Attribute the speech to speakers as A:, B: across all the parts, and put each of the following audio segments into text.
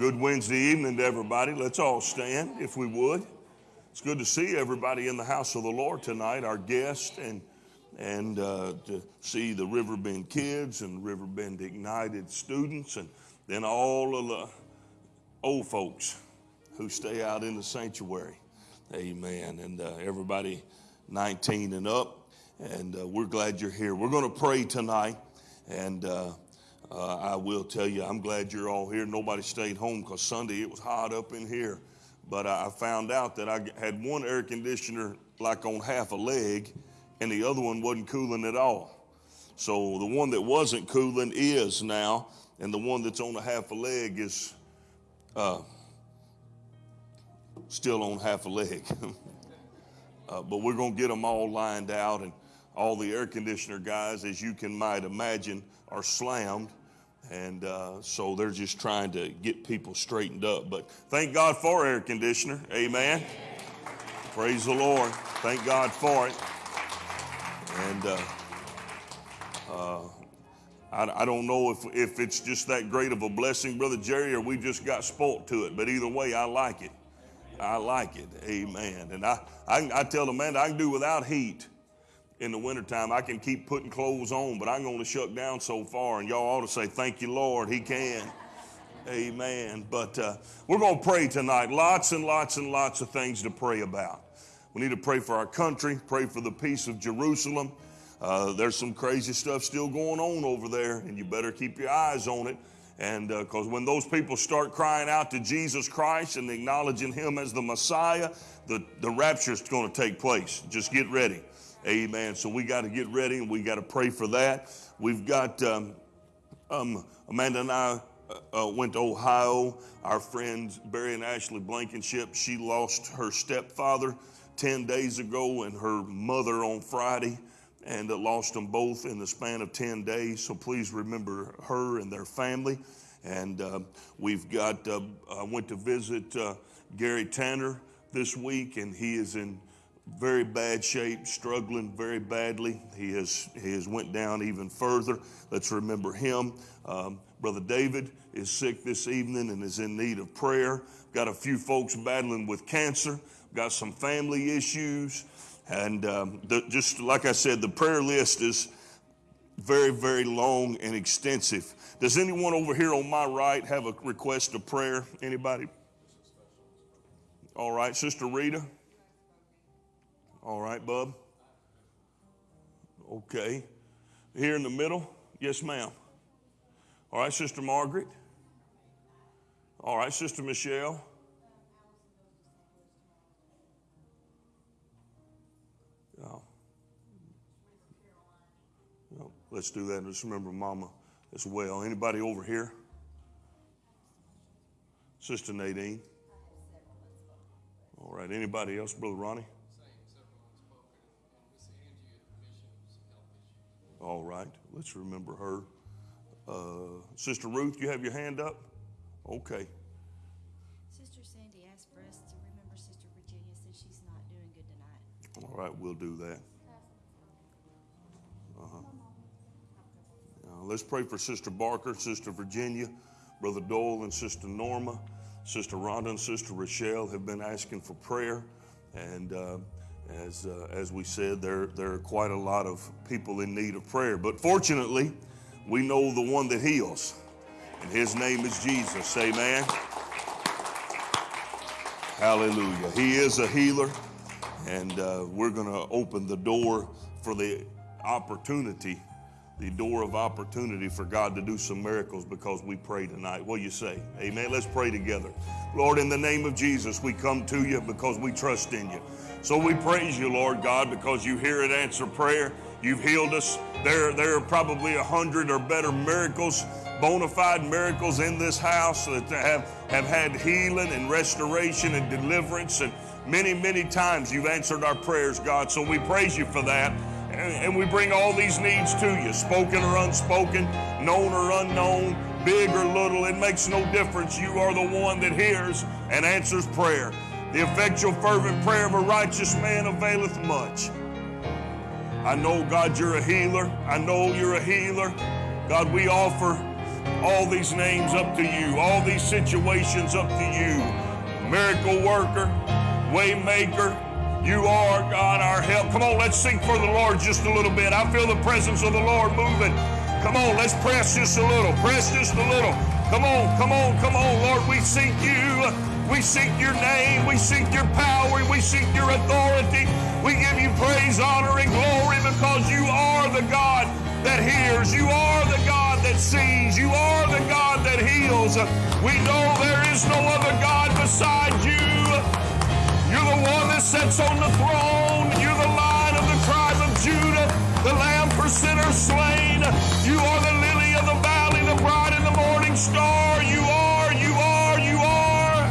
A: Good Wednesday evening to everybody. Let's all stand if we would. It's good to see everybody in the house of the Lord tonight, our guests, and and uh, to see the Riverbend kids and Riverbend Ignited students, and then all of the old folks who stay out in the sanctuary. Amen. And uh, everybody 19 and up, and uh, we're glad you're here. We're going to pray tonight, and uh, I will tell you, I'm glad you're all here. Nobody stayed home because Sunday it was hot up in here. But I found out that I had one air conditioner like on half a leg, and the other one wasn't cooling at all. So the one that wasn't cooling is now, and the one that's on a half a leg is uh, still on half a leg. uh, but we're going to get them all lined out, and all the air conditioner guys, as you can might imagine, are slammed and uh, so they're just trying to get people straightened up. But thank God for air conditioner. Amen. Praise the Lord. Thank God for it. And uh, uh, I, I, don't know if, if it's just that great of a blessing, Brother Jerry, or we just got spoilt to it. But either way, I like it. I like it. Amen. And I, I, I tell the man I can do without heat in the wintertime, I can keep putting clothes on, but I'm going to shut down so far. And y'all ought to say, Thank you, Lord. He can. Amen. But uh, we're going to pray tonight. Lots and lots and lots of things to pray about. We need to pray for our country, pray for the peace of Jerusalem. Uh, there's some crazy stuff still going on over there, and you better keep your eyes on it. And because uh, when those people start crying out to Jesus Christ and acknowledging Him as the Messiah, the, the rapture is going to take place. Just get ready. Amen. So we got to get ready and we got to pray for that. We've got um, um, Amanda and I uh, uh, went to Ohio. Our friend Barry and Ashley Blankenship, she lost her stepfather 10 days ago and her mother on Friday and uh, lost them both in the span of 10 days. So please remember her and their family. And uh, we've got, uh, I went to visit uh, Gary Tanner this week, and he is in very bad shape, struggling very badly. He has, he has went down even further. Let's remember him. Um, Brother David is sick this evening and is in need of prayer. Got a few folks battling with cancer. Got some family issues. And um, the, just like I said, the prayer list is very, very long and extensive. Does anyone over here on my right have a request of prayer? Anybody? All right, Sister Rita. All right, bub. Okay. Here in the middle? Yes, ma'am. All right, Sister Margaret. All right, Sister Michelle. Yeah. let's do that. Just remember Mama as well. Anybody over here? Sister Nadine. All right. Anybody else, Brother Ronnie? All right, let's remember her. Uh, Sister Ruth, you have your hand up? Okay.
B: Sister Sandy asked for us to remember Sister Virginia since she's not doing good tonight.
A: All right, we'll do that. Uh-huh. Uh, let's pray for Sister Barker, Sister Virginia, Brother Dole, and Sister Norma. Sister Rhonda and Sister Rochelle have been asking for prayer, and uh, as, uh, as we said, there, there are quite a lot of people in need of prayer. But fortunately, we know the one that heals, and his name is Jesus. Amen. Hallelujah. He is a healer, and uh, we're going to open the door for the opportunity, the door of opportunity for God to do some miracles because we pray tonight. What do you say? Amen. Let's pray together. Lord, in the name of Jesus, we come to you because we trust in you. So we praise you, Lord God, because you hear and answer prayer. You've healed us. There, there are probably a hundred or better miracles, bona fide miracles in this house that have, have had healing and restoration and deliverance. And many, many times you've answered our prayers, God. So we praise you for that. And, we bring all these needs to you, spoken or unspoken, known or unknown, big or little. It makes no difference. You are the one that hears and answers prayer. The effectual, fervent prayer of a righteous man availeth much. I know, God, you're a healer. I know you're a healer. God, we offer
C: all these names up to you, all these situations up to you. Miracle worker, waymaker, you are God our help. Come on, let's sing for the Lord just a little bit. I feel the presence of the Lord moving. Come on, let's press just a little. Press just a little. Come on, come on, come on, Lord. We seek you. We seek your name. We seek your power. We seek your authority. We give you praise, honor, and glory because you are the God that hears. You are the God that sees. You are the God that heals. We know there is no other God beside you. The one that sits on the throne. You're the lion of the tribe of Judah, the lamb for sinners slain. You are the lily of the valley, the bride and the morning star. You are, you are, you are.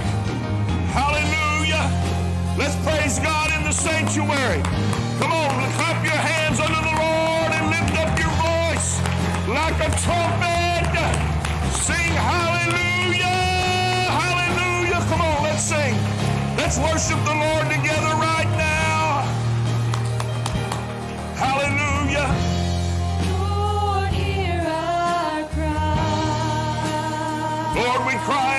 C: Hallelujah. Let's praise God in the sanctuary. Come on, clap your hands unto the Lord and lift up your voice like a trumpet. Sing hallelujah, Let's worship the Lord together right now. Hallelujah.
A: Lord, hear our cry.
C: Lord, we cry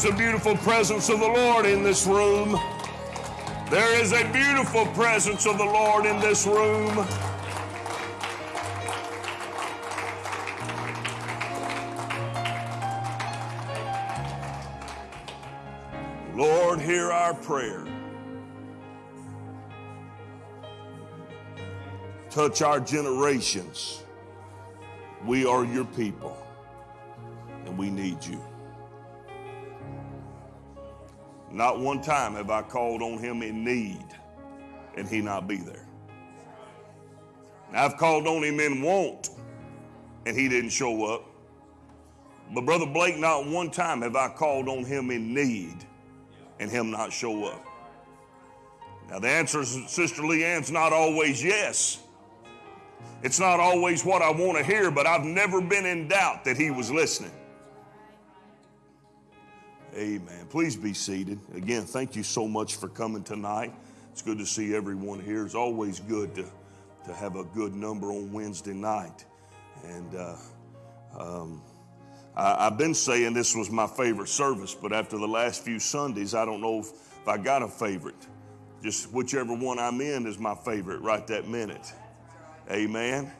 A: there's a beautiful presence of the Lord in this room. There is a beautiful presence of the Lord in this room. Lord, hear our prayer. Touch our generations. We are your people, and we need you. Not one time have I called on him in need and he not be there. I've called on him in want and he didn't show up. But Brother Blake, not one time have I called on him in need and him not show up. Now, the answer, is, Sister Leanne's not always yes. It's not always what I want to hear, but I've never been in doubt that he was listening. Amen. Please be seated. Again, thank you so much for coming tonight. It's good to see everyone here. It's always good to, to have a good number on Wednesday night. And uh, um, I, have been saying this was my favorite service, but after the last few Sundays, I don't know if, if I got a favorite. Just whichever one I'm in is my favorite right that minute. Amen.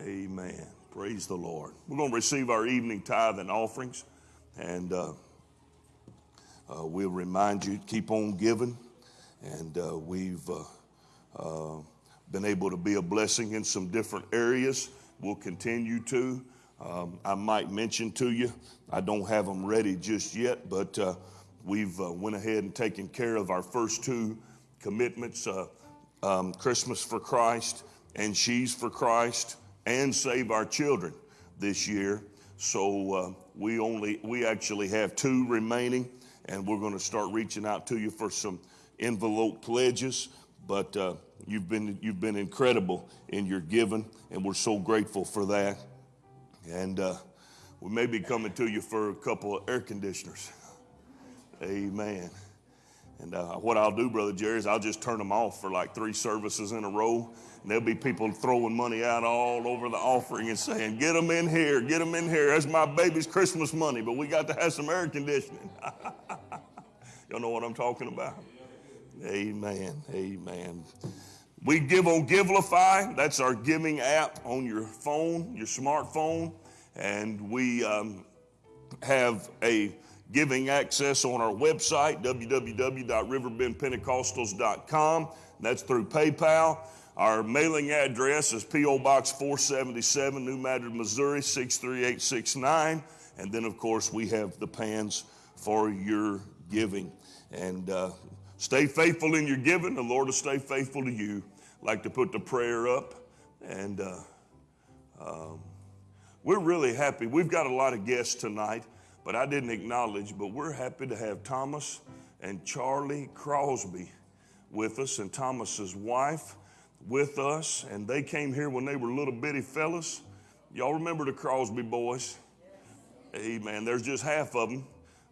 A: Amen. Praise the Lord. We're going to receive our evening tithe and offerings. And uh, uh, we'll remind you to keep on giving. And uh, we've uh, uh, been able to be a blessing in some different areas. We'll continue to. Um, I might mention to you, I don't have them ready just yet, but uh, we've went ahead and taken care of our first two commitments, um, Christmas for Christ and Sheaves for Christ and Save Our Children this year. So we only, we actually have two remaining and we're going to start reaching out to you for some envelope pledges. But uh, you've been you've been incredible in your giving, and we're so grateful for that. And uh, we may be coming to you for a couple of air conditioners. Amen. And uh, what I'll do, Brother Jerry, is I'll just turn them off for like three services in a row. And there'll be people throwing money out all over the offering and saying, Get them in here, get them in here. That's my baby's Christmas money, but we got to have some air conditioning. Y'all know what I'm talking about? Amen. Amen. We give on Givelify. That's our giving app on your phone, your smartphone. And we um, have a giving access on our website, www.riverbendpentecostals.com. That's through PayPal. Our mailing address is P.O. Box 477, New Madrid, Missouri 63869. And then, of course, we have the pans for your giving. And uh, stay faithful in your giving. The Lord will stay faithful to you. Like to put the prayer up. And uh, um, we're really happy. We've got a lot of guests tonight, but I didn't acknowledge, but we're happy to have Thomas and Charlie Crosby with us, and Thomas's wife with us. And they came here when they were little bitty fellas. Y'all remember the Crosby boys? Amen. There's just half of them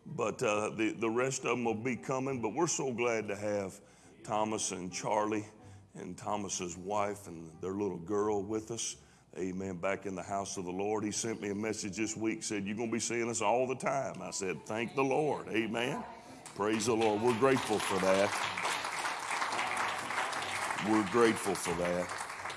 A: but uh, the, the rest of them will be coming. But we're so glad to have Thomas and Charlie and Thomas's wife and their little girl with us. Amen. Back in the house of the Lord. He sent me a message this week, said, You're going to be seeing us all the time. I said, Thank the Lord. Amen. Praise the Lord. We're grateful for that. We're grateful for that.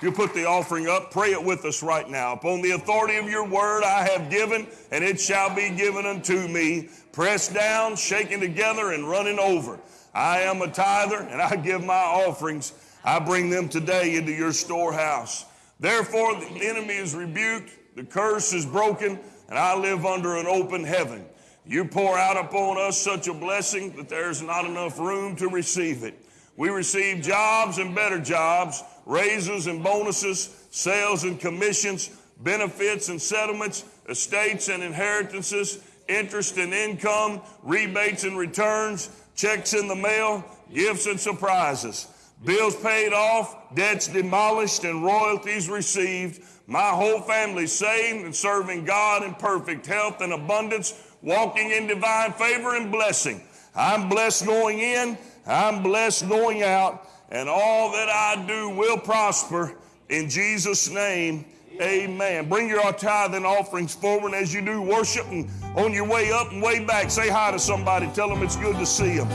A: You put the offering up, pray it with us right now. Upon the authority of your word I have given, and it shall be given unto me pressed down, shaken together, and running over. I am a tither, and I give my offerings. I bring them today into your storehouse. Therefore, the enemy is rebuked, the curse is broken, and I live under an open heaven. You pour out upon us such a blessing that there's not enough room to receive it. We receive jobs and better jobs, raises and bonuses, sales and commissions, benefits and settlements, estates and inheritances interest and income, rebates and returns, checks in the mail, gifts and surprises, bills paid off, debts demolished, and royalties received. My whole family saved and serving God in perfect health and abundance, walking in divine favor and blessing. I'm blessed going in, I'm blessed going out, and all that I do will prosper. In Jesus' name, Amen. Bring your tithe and offerings forward as you do worship and on your way up and way back. Say hi to somebody. Tell them it's good to see them.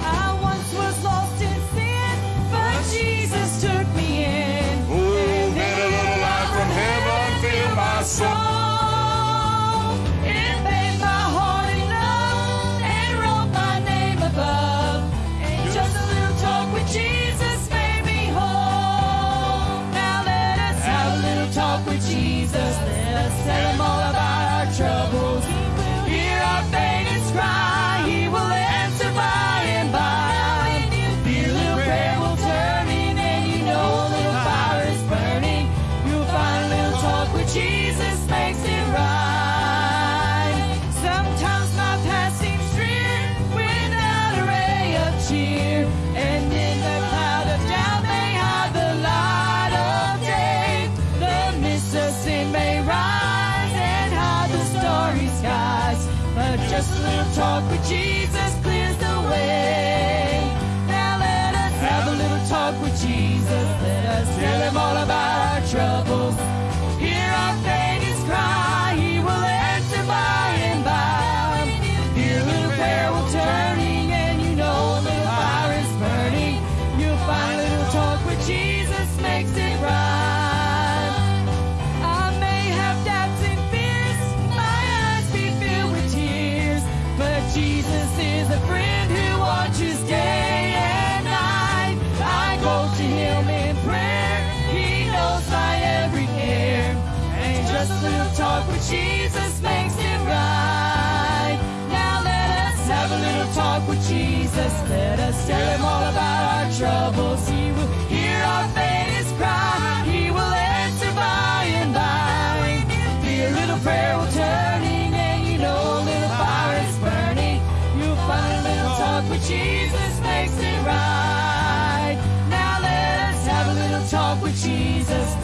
C: I once was lost in sin, but Jesus took me in.
A: Oh, then a little light from heaven filled my soul.
C: Just a little talk with Jesus. clears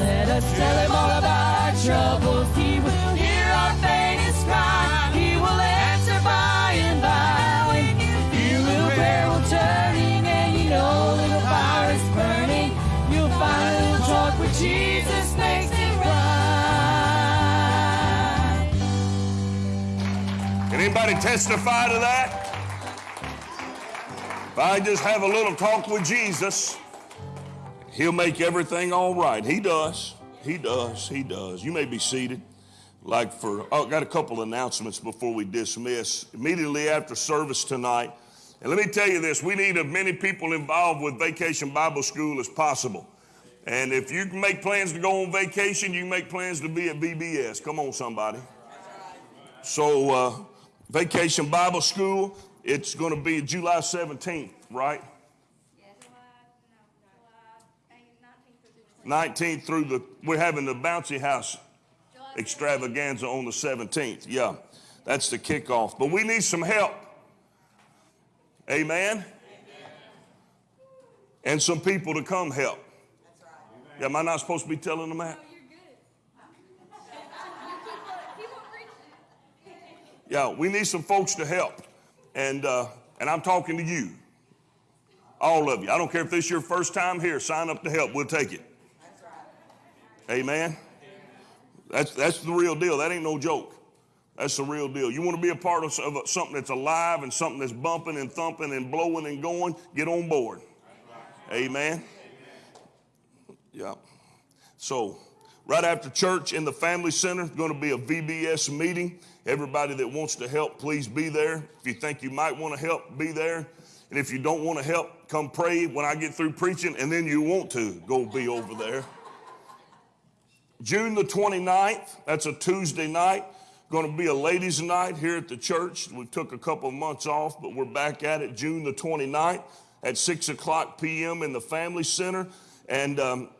C: Let us tell him all about our troubles. He will hear our faintest cry. He will answer by and by. Be a little prayer will turning, and you know a little fire is burning. You'll find a little talk with Jesus makes it right.
A: Can anybody testify to that? If I just have a little talk with Jesus, He'll make everything all right. He does. He does. He does. You may be seated. Like for, oh, got a couple announcements before we dismiss. Immediately after service tonight, and let me tell you this: we need as many people involved with Vacation Bible School as possible. And if you can make plans to go on vacation, you can make plans to be at VBS. Come on, somebody. So, uh, Vacation Bible School, it's going to be July 17th, right? 19th through the, we're having the Bouncy House extravaganza on the 17th. Yeah, that's the kickoff. But we need some help. Amen? And some people to come help. Yeah, am I not supposed to be telling them that? Yeah, we need some folks to help. And, uh, and I'm talking to you. All of you. I don't care if this is your first time here, sign up to help. We'll take it. Amen. That's, that's the real deal. That ain't no joke. That's the real deal. You want to be a part of, of something that's alive and something that's bumping and thumping and blowing and going, get on board. Amen. Yeah. So, right after church in the family center, going to be a VBS meeting. Everybody that wants to help, please be there. If you think you might want to help, be there. And if you don't want to help, come pray when I get through preaching, and then you want to, go be over there. June the 29th, that's a Tuesday night, going to be a ladies' night here at the church. We took a couple of months off, but we're back at it June the 29th at 6 o'clock p.m. in the Family Center. And um,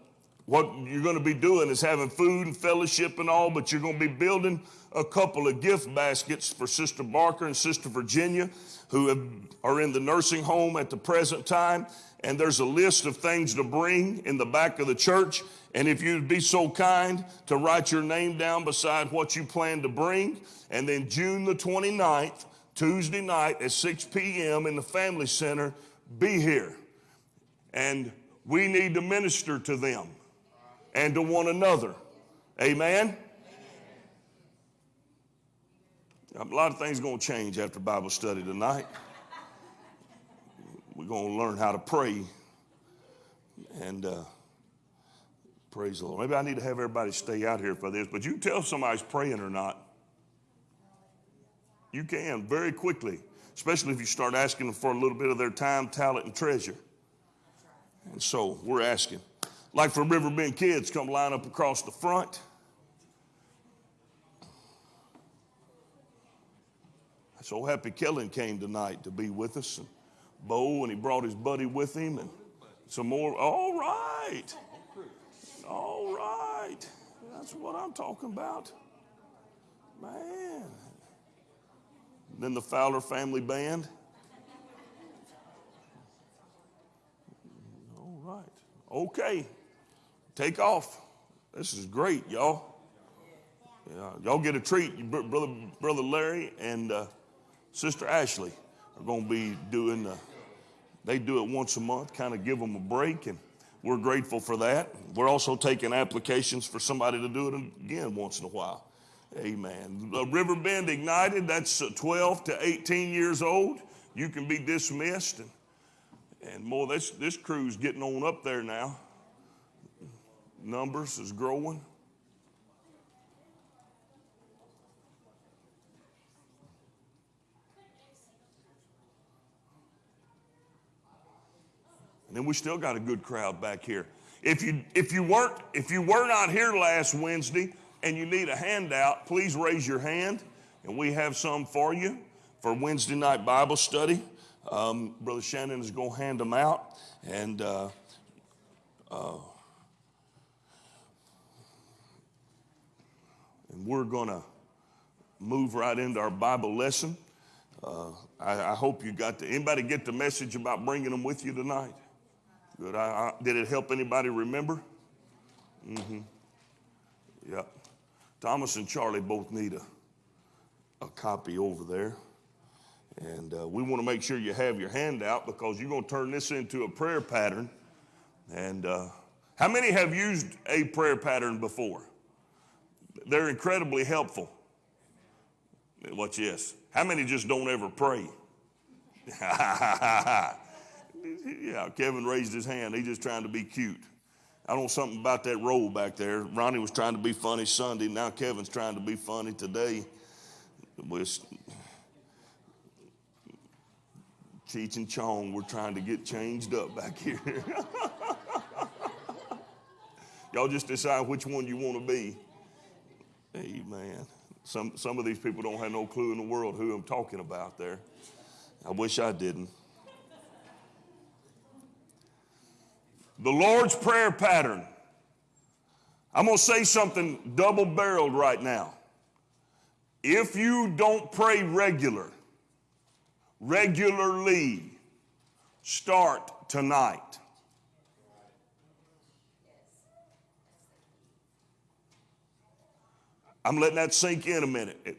A: what you're going to be doing is having food and fellowship and all, but you're going to be building a couple of gift baskets for Sister Barker and Sister Virginia, who have, are in the nursing home at the present time. And there's a list of things to bring in the back of the church. And if you'd be so kind to write your name down beside what you plan to bring. And then June the 29th, Tuesday night at 6 p.m. in the Family Center, be here. And we need to minister to them and to one another. Amen? A lot of things going to change after Bible study tonight. We're going to learn how to pray and uh, praise the Lord. Maybe I need to have everybody stay out here for this, but you tell if somebody's praying or not. You can very quickly, especially if you start asking them for a little bit of their time, talent, and treasure. And so we're asking. Like for Riverbend kids, come line up across the front. So happy Kellen came tonight to be with us. And Bo, and he brought his buddy with him, and some more. All right. All right. That's what I'm talking about. Man. Then the Fowler family band. All right. Okay. Take off. This is great, y'all. Yeah, y'all get a treat. Br- Brother, Brother Larry and uh, Sister Ashley are going to be doing, uh, they do it once a month, kind of give them a break, and we're grateful for that. We're also taking applications for somebody to do it again once in a while. Amen. Uh, Riverbend Ignited, that's uh, 12 to 18 years old. You can be dismissed. And, and more, this, this crew's getting on up there now. Numbers is growing. And then we still got a good crowd back here. If you if you weren't if you were not here last Wednesday and you need a handout, please raise your hand, and we have some for you for Wednesday night Bible study. Um, Brother Shannon is going to hand them out, and uh, uh, and we're going to move right into our Bible lesson. Uh, I, I hope you got the anybody get the message about bringing them with you tonight. Good. I, I, did it help anybody remember? Mm-hmm. Yep. Thomas and Charlie both need a, a copy over there. And uh, we want to make sure you have your hand out because you're going to turn this into a prayer pattern. And uh, how many have used a prayer pattern before? They're incredibly helpful. Watch this. How many just don't ever pray? Yeah, Kevin raised his hand. He's just trying to be cute. I know something about that role back there. Ronnie was trying to be funny Sunday. Now Kevin's trying to be funny today. With Cheech and Chong, we're trying to get changed up back here. Y'all just decide which one you want to be. Amen. Some, some of these people don't have no clue in the world who I'm talking about there. I wish I didn't. The Lord's Prayer pattern. I'm going to say something double barreled right now. If you don't pray regular, regularly, start tonight. I'm letting that sink in a minute.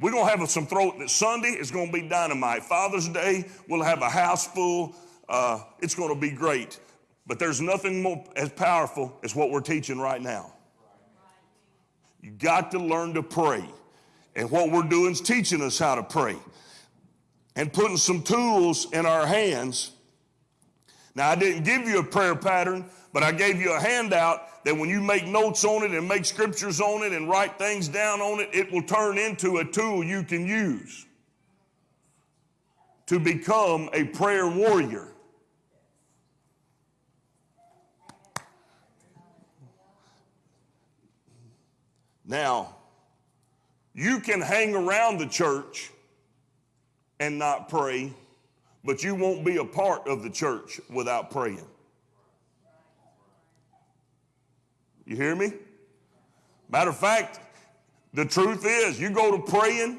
A: We're going to have some throat that Sunday is going to be dynamite. Father's Day, we'll have a house full. Uh, it's going to be great. But there's nothing more as powerful as what we're teaching right now. You got to learn to pray. And what we're doing is teaching us how to pray and putting some tools in our hands. Now, I didn't give you a prayer pattern, but I gave you a handout that when you make notes on it and make scriptures on it and write things down on it, it will turn into a tool you can use to become a prayer warrior. Now, you can hang around the church and not pray, but you won't be a part of the church without praying. You hear me? Matter of fact, the truth is, you go to praying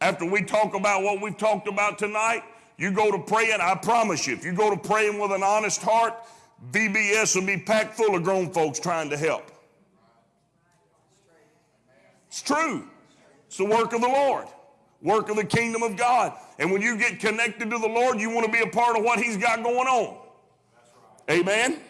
A: after we talk about what we've talked about tonight. You go to praying, I promise you, if you go to praying with an honest heart, VBS will be packed full of grown folks trying to help. It's true. It's the work of the Lord, work of the kingdom of God. And when you get connected to the Lord, you want to be a part of what He's got going on. Amen?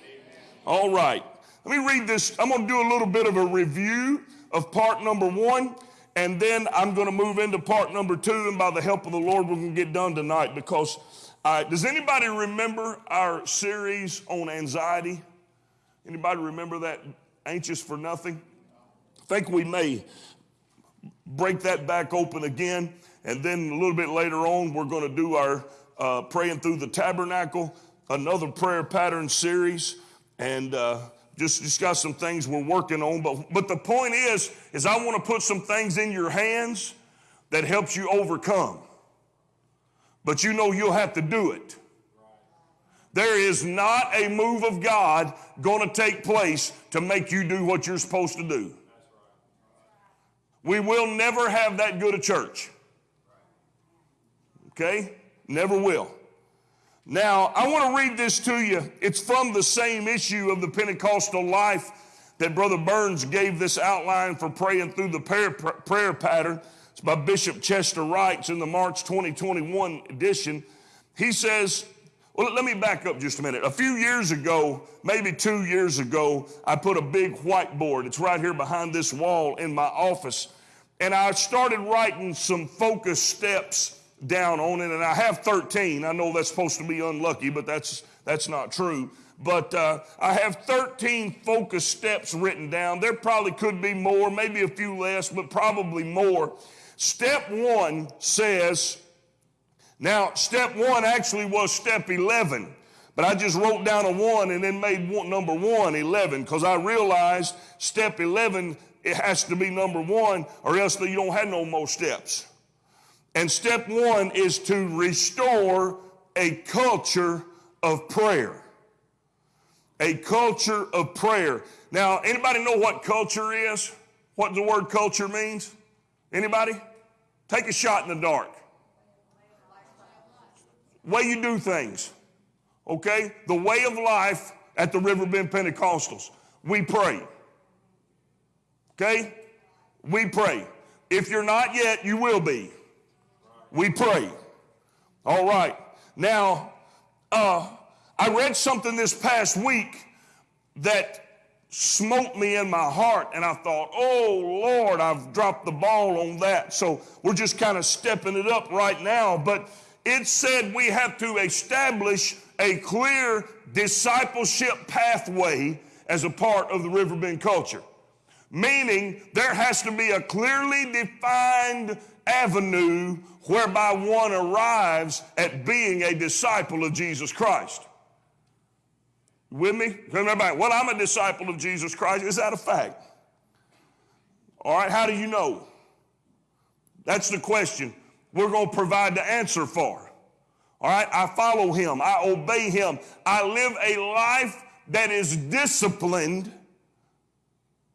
A: All right. Let me read this. I'm going to do a little bit of a review of part number one, and then I'm going to move into part number two. And by the help of the Lord, we're going to get done tonight because uh, does anybody remember our series on anxiety? Anybody remember that? Anxious for nothing? I think we may break that back open again. And then a little bit later on, we're going to do our uh, praying through the tabernacle, another prayer pattern series. And uh, just, just got some things we're working on. But, but the point is, is I want to put some things in your hands that helps you overcome. But you know you'll have to do it. There is not a move of God going to take place to make you do what you're supposed to do. We will never have that good a church. Okay? Never will. Now, I want to read this to you. It's from the same issue of the Pentecostal life that Brother Burns gave this outline for praying through the prayer, prayer pattern. It's by Bishop Chester Wrights in the March 2021 edition. He says, well, let me back up just a minute. A few years ago, maybe two years ago, I put a big whiteboard. It's right here behind this wall in my office. And I started writing some focus steps down on it, and I have 13. I know that's supposed to be unlucky, but that's, that's not true. But uh, I have 13 focus steps written down. There probably could be more, maybe a few less, but probably more. Step one says, now, step one actually was step 11, but I just wrote down a one and then made one, number one 11 because I realized step 11, it has to be number one or else you don't have no more steps. And step one is to restore a culture of prayer. A culture of prayer. Now, anybody know what culture is? What the word culture means? Anybody? Take a shot in the dark. Way you do things. Okay? The way of life at the Riverbend Pentecostals. We pray. Okay? We pray. If you're not yet, you will be. We pray. All right. Now, uh, I read something this past week that smote me in my heart, and I thought, oh Lord, I've dropped the ball on that. So we're just kind of stepping it up right now. But it said we have to establish a clear discipleship pathway as a part of the Riverbend culture. Meaning there has to be a clearly defined avenue whereby one arrives at being a disciple of Jesus Christ. With me? Everybody, well, I'm a disciple of Jesus Christ. Is that a fact? All right, how do you know? That's the question we're going to provide the answer for. All right, I follow him, I obey him, I live a life that is disciplined,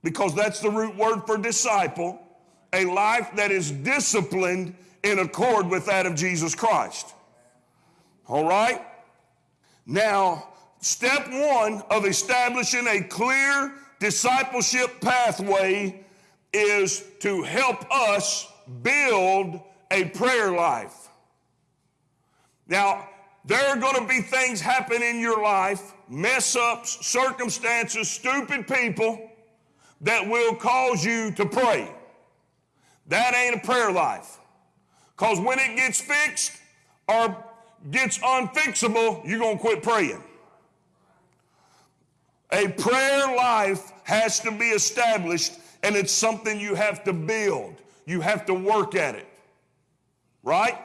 A: because that's the root word for disciple, a life that is disciplined in accord with that of Jesus Christ. All right? Now, step one of establishing a clear discipleship pathway is to help us build a prayer life. Now, there are going to be things happen in your life, mess ups, circumstances, stupid people that will cause you to pray. That ain't a prayer life. Because when it gets fixed or gets unfixable, you're going to quit praying. A prayer life has to be established, and it's something you have to build. You have to work at it. Right?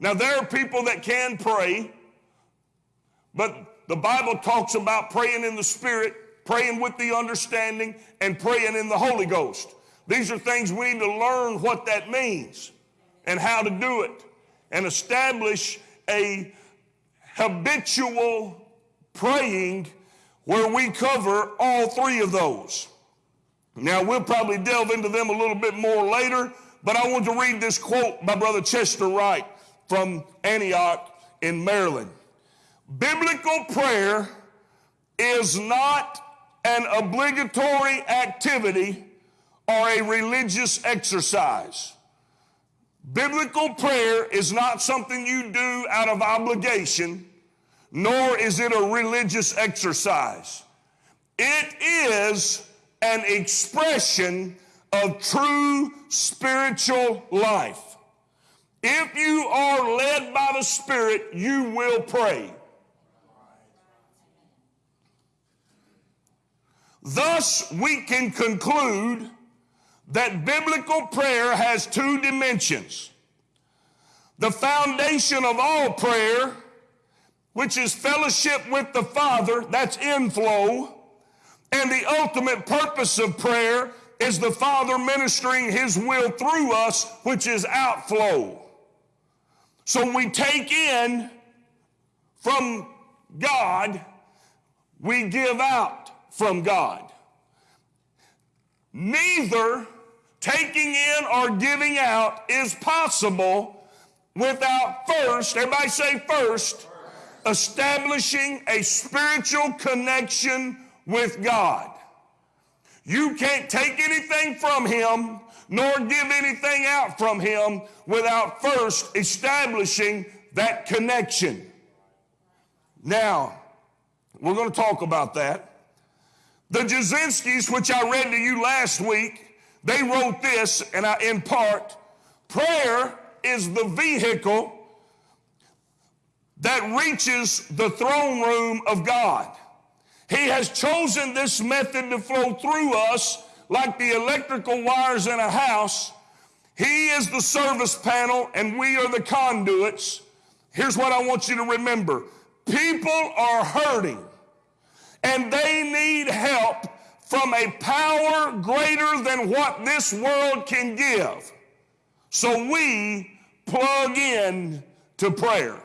A: Now, there are people that can pray, but the Bible talks about praying in the Spirit, praying with the understanding, and praying in the Holy Ghost. These are things we need to learn what that means and how to do it and establish a habitual praying where we cover all three of those. Now, we'll probably delve into them a little bit more later, but I want to read this quote by Brother Chester Wright from Antioch in Maryland. Biblical prayer is not an obligatory activity or a religious exercise. Biblical prayer is not something you do out of obligation, nor is it a religious exercise. It is an expression of true spiritual life. If you are led by the Spirit, you will pray. Thus, we can conclude that biblical prayer has two dimensions. The foundation of all prayer, which is fellowship with the Father, that's inflow, and the ultimate purpose of prayer is the Father ministering His will through us, which is outflow. So we take in from God, we give out from God. Neither taking in or giving out is possible without first, everybody say first, establishing a spiritual connection with God. You can't take anything from Him nor give anything out from Him without first establishing that connection. Now, we're going to talk about that. The Jazinskis, which I read to you last week, they wrote this, and I, in part, prayer is the vehicle that reaches the throne room of God. He has chosen this method to flow through us like the electrical wires in a house. He is the service panel and we are the conduits. Here's what I want you to remember. People are hurting and they need help from a power greater than what this world can give. So we plug in to prayer.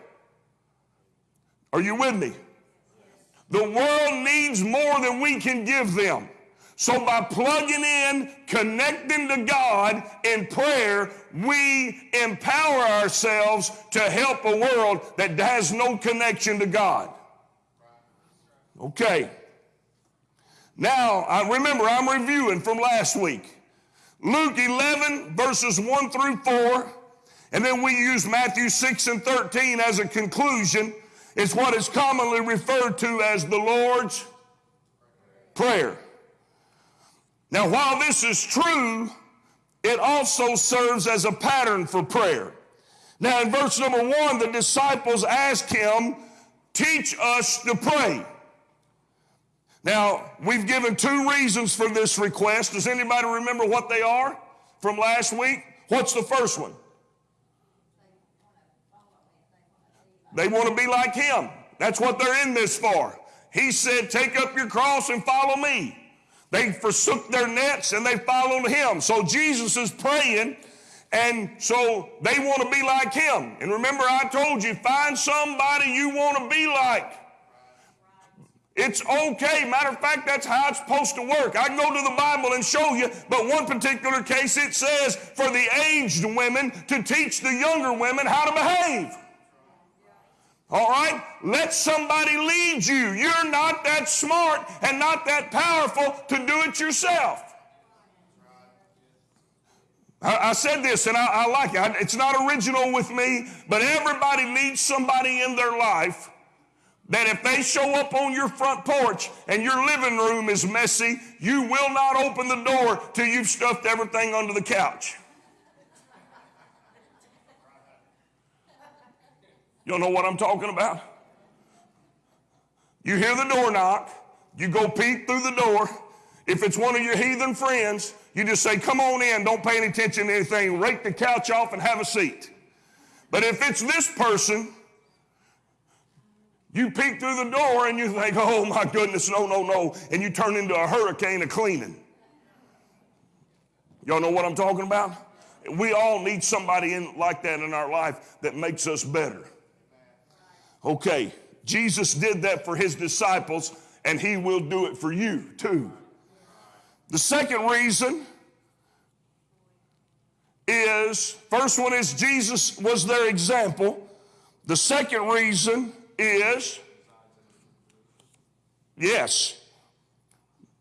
A: Are you with me? The world needs more than we can give them. So by plugging in, connecting to God in prayer, we empower ourselves to help a world that has no connection to God. Okay. Now, I remember I'm reviewing from last week. Luke 11, verses 1 through 4, and then we use Matthew 6 and 13 as a conclusion. It's what is commonly referred to as the Lord's Prayer. Now, while this is true, it also serves as a pattern for prayer. Now, in verse number one, the disciples ask him, Teach us to pray. Now, we've given two reasons for this request. Does anybody remember what they are from last week? What's the first one? They want to be like him. That's what they're in this for. He said, Take up your cross and follow me. They forsook their nets and they followed him. So Jesus is praying, and so they want to be like him. And remember, I told you, find somebody you want to be like. It's okay. Matter of fact, that's how it's supposed to work. I can go to the Bible and show you, but one particular case it says for the aged women to teach the younger women how to behave. All right? Let somebody lead you. You're not that smart and not that powerful to do it yourself. I, said this and I, I like it. It's not original with me, but everybody needs somebody in their life that if they show up on your front porch and your living room is messy, you will not open the door till you've stuffed everything under the couch. You know what I'm talking about? You hear the door knock, you go peek through the door. If it's one of your heathen friends, you just say, Come on in, don't pay any attention to anything, rake the couch off and have a seat. But if it's this person, you peek through the door and you think, Oh my goodness, no, no, no, and you turn into a hurricane of cleaning. Y'all know what I'm talking about? We all need somebody in, like that in our life that makes us better. Okay, Jesus did that for his disciples, and he will do it for you too. The second reason is first one is Jesus was their example. The second reason is yes,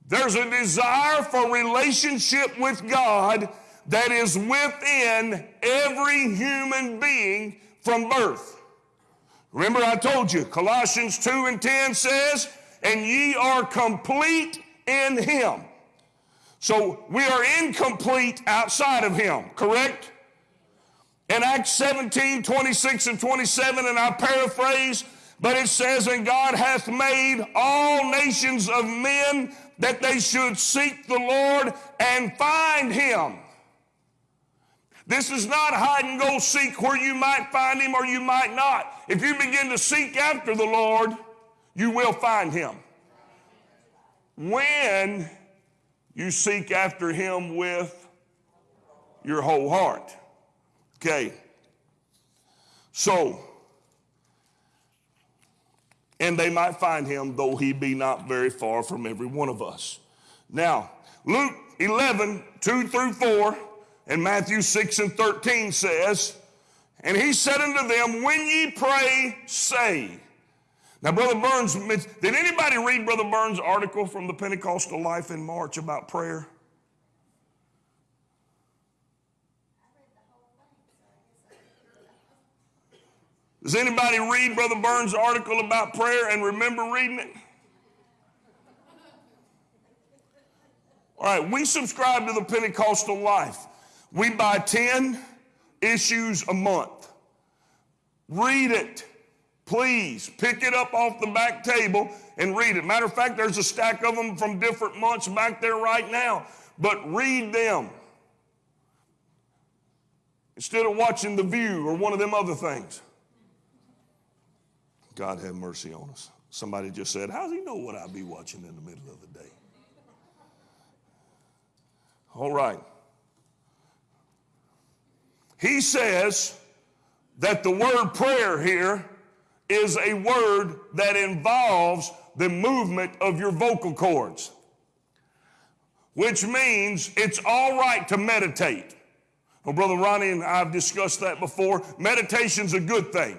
A: there's a desire for relationship with God that is within every human being from birth. Remember, I told you, Colossians 2 and 10 says, And ye are complete in him. So we are incomplete outside of him, correct? In Acts 17, 26 and 27, and I paraphrase, but it says, And God hath made all nations of men that they should seek the Lord and find him. This is not hide and go seek where you might find him or you might not. If you begin to seek after the Lord, you will find him. When you seek after him with your whole heart. Okay. So, and they might find him, though he be not very far from every one of us. Now, Luke 11, 2 through 4, and Matthew 6 and 13 says, And he said unto them, When ye pray, say. Now, Brother Burns, did anybody read Brother Burns' article from the Pentecostal Life in March about prayer? Does anybody read Brother Burns' article about prayer and remember reading it? All right, we subscribe to the Pentecostal life. We buy 10 issues a month. Read it. Please pick it up off the back table and read it. Matter of fact, there's a stack of them from different months back there right now. But read them instead of watching The View or one of them other things. God have mercy on us. Somebody just said, How does he know what I'll be watching in the middle of the day? All right. He says that the word prayer here is a word that involves the movement of your vocal cords, which means it's all right to meditate. Well, Brother Ronnie and I have discussed that before. Meditation's a good thing.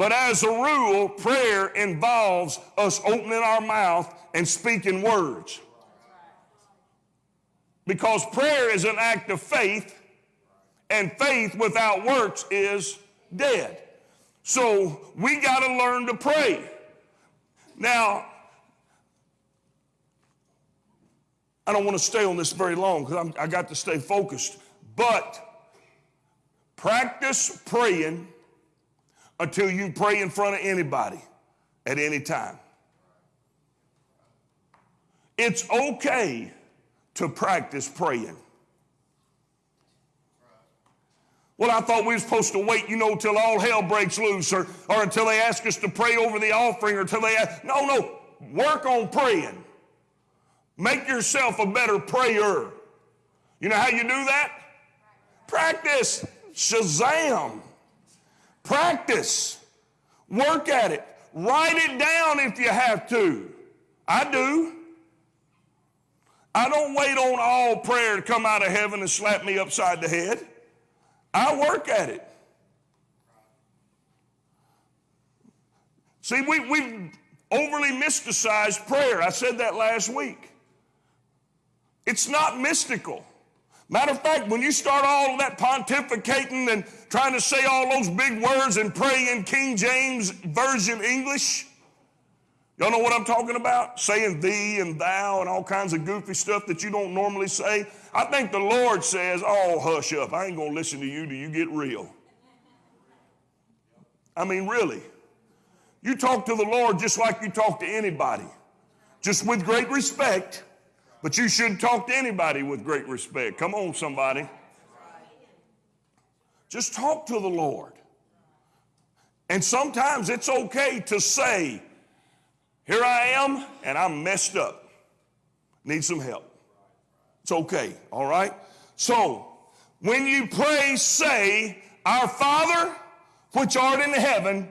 A: But as a rule, prayer involves us opening our mouth and speaking words. Because prayer is an act of faith, and faith without works is dead. So we got to learn to pray. Now, I don't want to stay on this very long because I got to stay focused. But practice praying until you pray in front of anybody at any time. It's okay to practice praying. Well, I thought we were supposed to wait, you know, till all hell breaks loose or, or until they ask us to pray over the offering or until they ask. No, no. Work on praying. Make yourself a better prayer. You know how you do that? Practice. Shazam. Practice. Work at it. Write it down if you have to. I do. I don't wait on all prayer to come out of heaven and slap me upside the head. I work at it. See, we, we've overly mysticized prayer. I said that last week. It's not mystical. Matter of fact, when you start all that pontificating and trying to say all those big words and pray in King James Version English, y'all know what I'm talking about? Saying thee and thou and all kinds of goofy stuff that you don't normally say. I think the Lord says, oh, hush up. I ain't going to listen to you till you get real. I mean, really. You talk to the Lord just like you talk to anybody, just with great respect but you shouldn't talk to anybody with great respect. Come on, somebody. Just talk to the Lord. And sometimes it's okay to say, Here I am, and I'm messed up. Need some help. It's okay, all right? So, when you pray, say, Our Father, which art in heaven,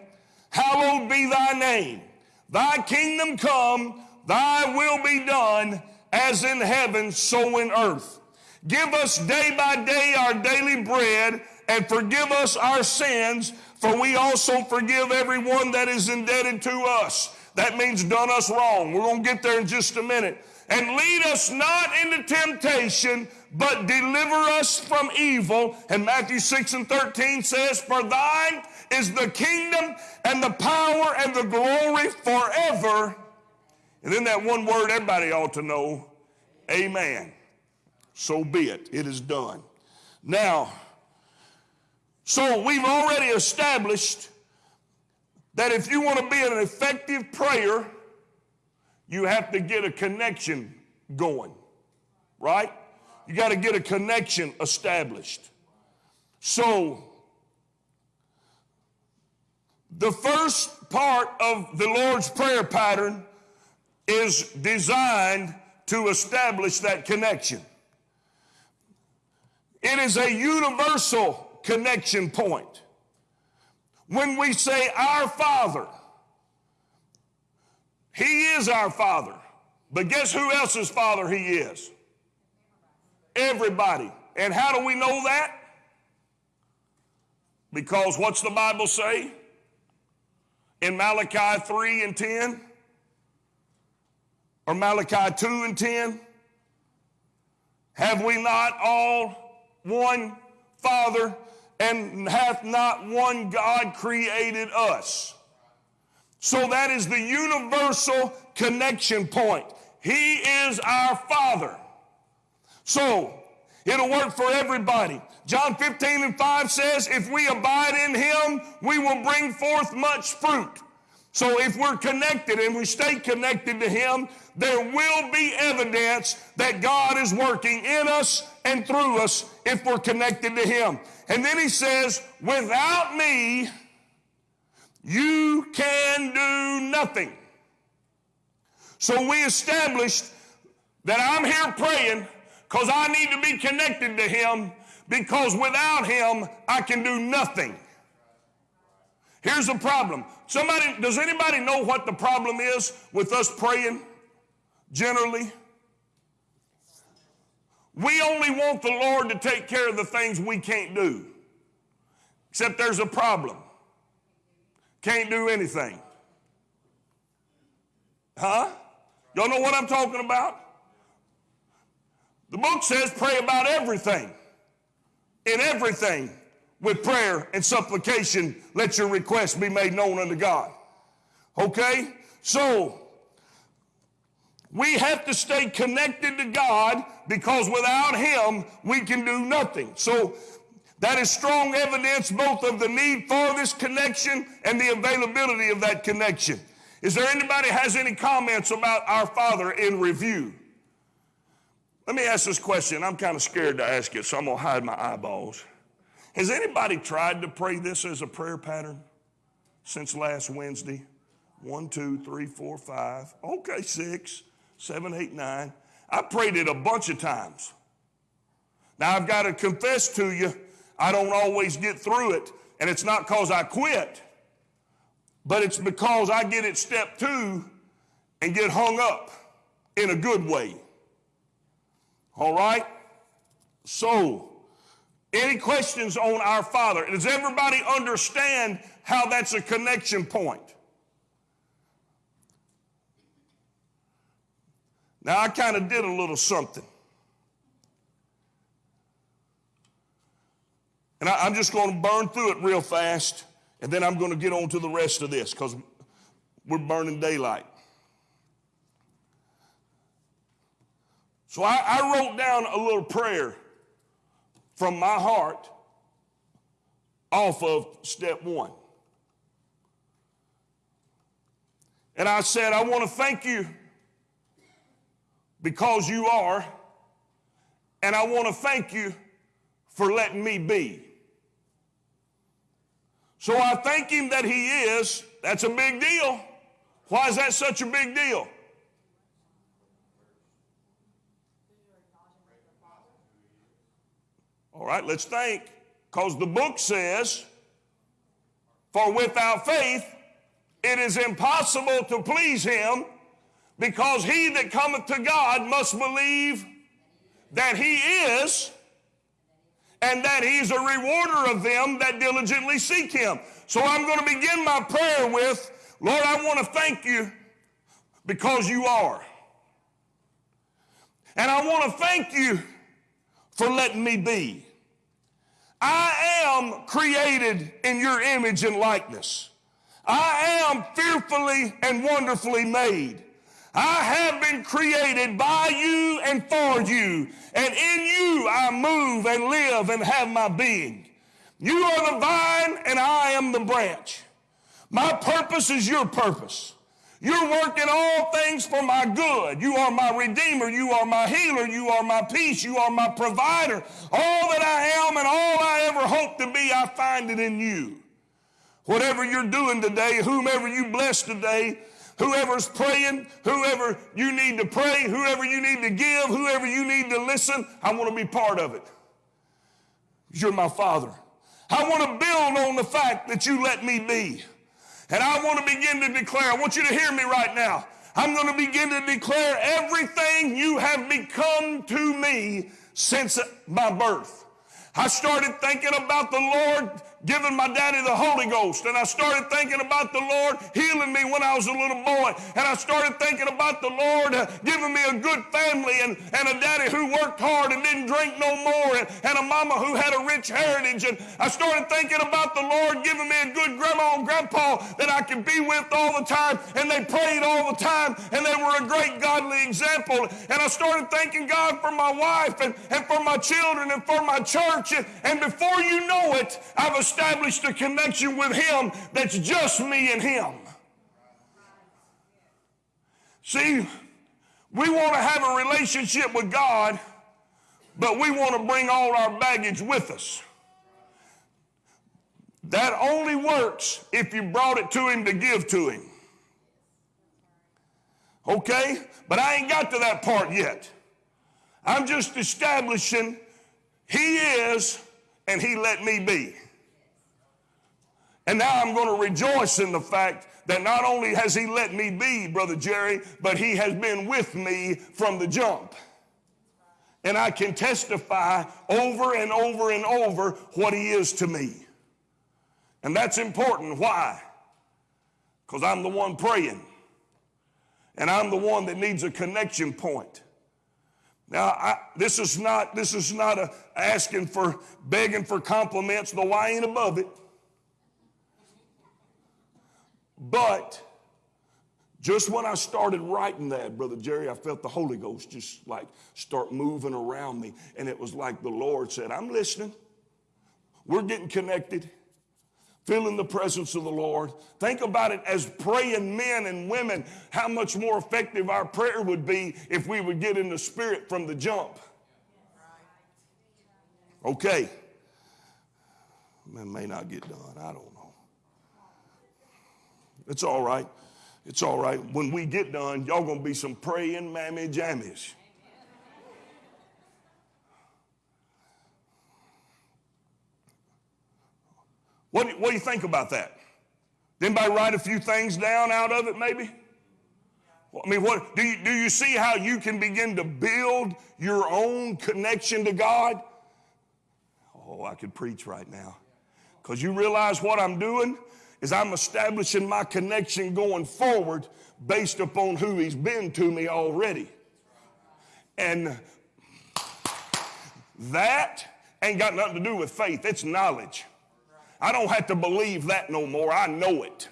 A: hallowed be thy name. Thy kingdom come, thy will be done as in heaven, so in earth. Give us day by day our daily bread, and forgive us our sins, for we also forgive everyone that is indebted to us. That means done us wrong. We're going to get there in just a minute. And lead us not into temptation, but deliver us from evil. And Matthew 6 and 13 says, For thine is the kingdom and the power and the glory forever. And then that one word everybody ought to know, amen. So be it. It is done. Now, so we've already established that if you want to be an effective prayer, you have to get a connection going, right? You got to get a connection established. So, the first part of the Lord's Prayer pattern is designed to establish that connection. It is a universal connection point. When we say our Father, He is our Father. But guess who else's Father He is? Everybody. And how do we know that? Because what's the Bible say? In Malachi 3 and 10? Or Malachi 2 and 10? Have we not all one Father and hath not one God created us? So that is the universal connection point. He is our Father. So it'll work for everybody. John 15 and 5 says, If we abide in him, we will bring forth much fruit. So if we're connected and we stay connected to him, there will be evidence that God is working in us and through us if we're connected to him. And then he says, Without me, you can do nothing. So we established that I'm here praying because I need to be connected to Him because without Him, I can do nothing. Here's the problem. Somebody, does anybody know what the problem is with us praying generally? We only want the Lord to take care of the things we can't do. Except there's a problem. Can't do anything. Huh? Y'all know what I'm talking about? The book says pray about everything. In everything, with prayer and supplication, let your requests be made known unto God. Okay? So, we have to stay connected to God because without Him, we can do nothing. So, that is strong evidence both of the need for this connection and the availability of that connection. Is there anybody has any comments about our Father in review? Let me ask this question. I'm kind of scared to ask it, so I'm going to hide my eyeballs. Has anybody tried to pray this as a prayer pattern since last Wednesday? One, two, three, four, five. Okay, six, seven, eight, nine. I prayed it a bunch of times. Now, I've got to confess to you, I don't always get through it, and it's not because I quit, but it's because I get at step two and get hung up in a good way. All right? So, any questions on our Father? Does everybody understand how that's a connection point? Now, I kind of did a little something. And I, am just going to burn through it real fast, and then I'm going to get on to the rest of this because we're burning daylight. So I, I wrote down a little prayer from my heart off of step one. And I said, I want to thank you because you are, and I want to thank you for letting me be. So I thank him that he is. That's a big deal. Why is that such a big deal? All right, let's think. Because the book says, For without faith it is impossible to please him, because he that cometh to God must believe that he is, and that he's a rewarder of them that diligently seek him. So I'm going to begin my prayer with, Lord, I want to thank you because you are. And I want to thank you for letting me be. I am created in your image and likeness. I am fearfully and wonderfully made. I have been created by you and for you, and in you I move and live and have my being. You are the vine, and I am the branch. My purpose is your purpose. You're working all things for my good. You are my redeemer. You are my healer. You are my peace. You are my provider. All that I am and all I ever hope to be, I find it in you. Whatever you're doing today, whomever you bless today, whoever's praying, whoever you need to pray, whoever you need to give, whoever you need to listen, I want to be part of it. You're my father. I want to build on the fact that you let me be. And I want to begin to declare, I want you to hear me right now. I'm going to begin to declare everything you have become to me since my birth. I started thinking about the Lord giving my daddy the Holy Ghost. And I started thinking about the Lord healing me when I was a little boy. And I started thinking about the Lord uh, giving me a good family and, and a daddy who worked hard and didn't drink no more and, and a mama who had a rich heritage. And I started thinking about the Lord giving me a good grandma and grandpa that I could be with all the time. And they prayed all the time and they were a great godly example. And I started thanking God for my wife and, and for my children and for my church. And, and before you know it, I've established a connection with Him that's just me and Him. See, we want to have a relationship with God, but we want to bring all our baggage with us. That only works if you brought it to Him to give to Him. Okay? But I ain't got to that part yet. I'm just establishing He is and He let me be. And now I'm going to rejoice in the fact that not only has He let me be, Brother Jerry, but He has been with me from the jump. And I can testify over and over and over what He is to me. And that's important. Why? Because I'm the one praying. And I'm the one that needs a connection point. Now, I, this is not this is not a asking for begging for compliments, though I ain't above it. But just when I started writing that, Brother Jerry, I felt the Holy Ghost just like start moving around me. And it was like the Lord said, I'm listening. We're getting connected, feeling the presence of the Lord. Think about it as praying men and women, how much more effective our prayer would be if we would get in the spirit from the jump. Okay. Man, may not get done. I don't. It's all right. It's all right. When we get done, y'all gonna be some praying mammy jammies. What do, what do you think about that? Did anybody write a few things down out of it, maybe? I mean, what do you do you see how you can begin to build your own connection to God? Oh, I could preach right now. Because you realize what I'm doing is I'm establishing my connection going forward based upon who he's been to me already. And that ain't got nothing to do with faith, it's knowledge. I don't have to believe that no more. I know it.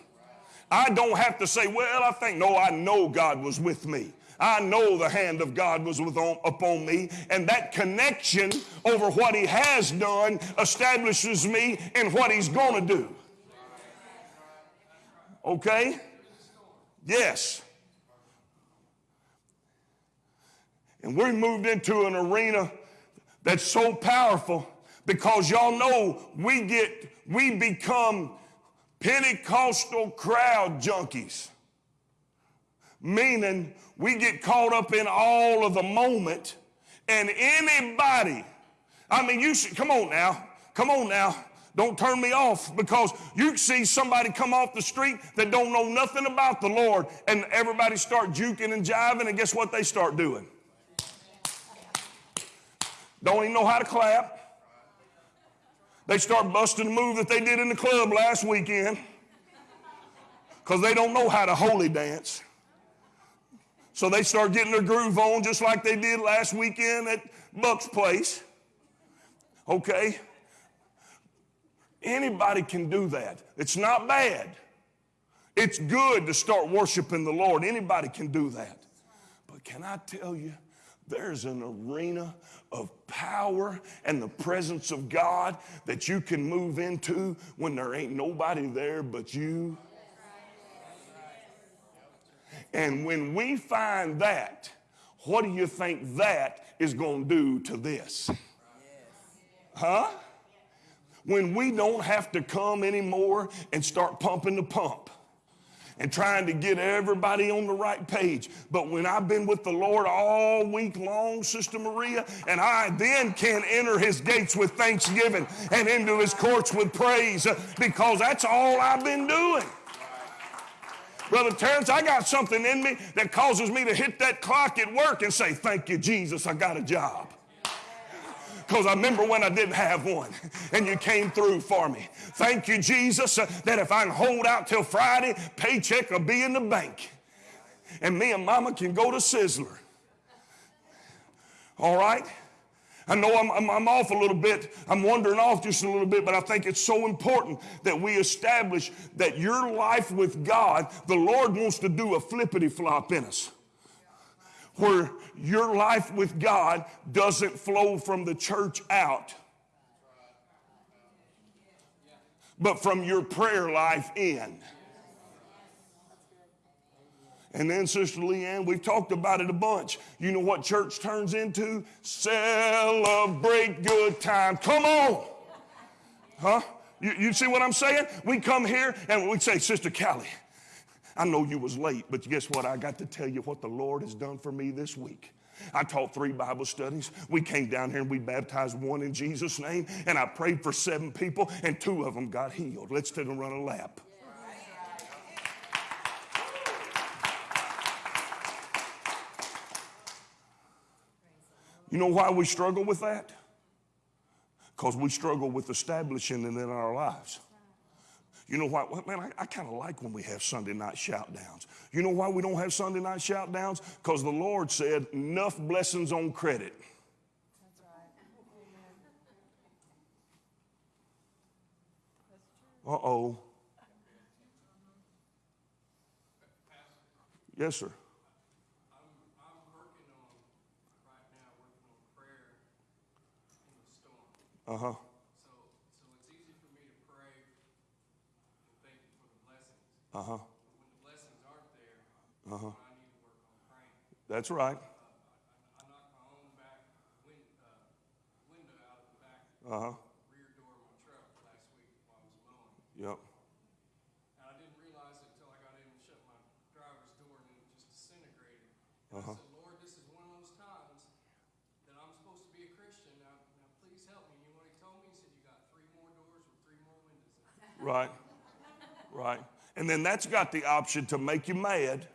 A: I don't have to say, well, I think, no, I know God was with me. I know the hand of God was with on, upon me, and that connection over what He has done establishes me in what He's going to do. Okay? Yes. And we moved into an arena that's so powerful because y'all know we get, we become Pentecostal crowd junkies. Meaning we get caught up in all of the moment and anybody, I mean, you should, come on now, come on now. Don't turn me off because you see somebody come off the street that don't know nothing about the Lord and everybody start juking and jiving and guess what they start doing? Don't even know how to clap. They start busting the move that they did in the club last weekend because they don't know how to holy dance. So they start getting their groove on just like they did last weekend at Buck's place. Okay? Anybody can do that. It's not bad. It's good to start worshiping the Lord. Anybody can do that. But can I tell you, there's an arena of power and the presence of God that you can move into when there ain't nobody there but you. And when we find that, what do you think that is going to do to this? Huh? When we don't have to come anymore and start pumping the pump and trying to get everybody on the right page. But when I've been with the Lord all week long, Sister Maria, and I then can enter his gates with thanksgiving and into his courts with praise uh, because that's all I've been doing. Brother Terrence, I got something in me that causes me to hit that clock at work and say, Thank you, Jesus, I got a job. Because I remember when I didn't have one and you came through for me. Thank you, Jesus, uh, that if I can hold out till Friday, paycheck will be in the bank. And me and mama can go to Sizzler. All right? I know I'm, I'm, I'm, off a little bit. I'm wandering off just a little bit, but I think it's so important that we establish that your life with God, the Lord wants to do a flippity flop in us. Where your life with God doesn't flow from the church out, but from your prayer life in. And then, Sister Leanne, we've talked about it a bunch. You know what church turns into? Celebrate good time. Come on. Huh? You, you see what I'm saying? We come here and we say, Sister Callie, I know you was late, but guess what? I got to tell you what the Lord has done for me this week. I taught three Bible studies. We came down here and we baptized one in Jesus' name, and I prayed for seven people, and two of them got healed. Let's take and run a lap. You know why we struggle with that? Because we struggle with establishing it in our lives. You know why? Man, I, I kind of like when we have Sunday night shout downs. You know why we don't have Sunday night shout downs? Because the Lord said, enough blessings on credit. That's right.
D: Uh oh. Yes, sir.
A: Uh huh.
D: My truck last week while I was mowing.
A: Yep.
D: And I didn't realize it until I got in and shut my driver's door and it just disintegrated. And
A: Uh-huh.
D: I said, Lord, this is one of those times that I'm supposed to be a Christian. Now, now please help me. You know what he told me? He said, You got three more doors with three more windows.
A: Right. Right. And then that's got the option to make you mad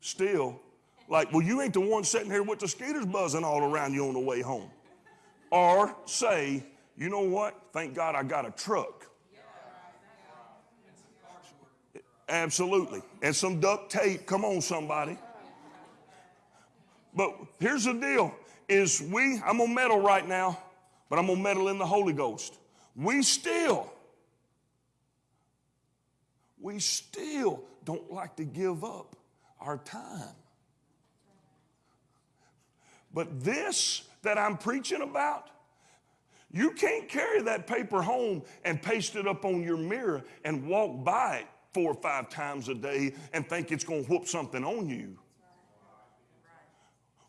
A: still. Like, well, you ain't the one sitting here with the skeeters buzzing all around you on the way home. Or say, you know what? Thank God I got a truck. Absolutely. And some duct tape. Come on, somebody. But here's the deal is we, I'm gonna meddle right now, but I'm gonna meddle in the Holy Ghost. We still, we still don't like to give up our time. But this that I'm preaching about, you can't carry that paper home and paste it up on your mirror and walk by it four or five times a day and think it's going to whoop something on you.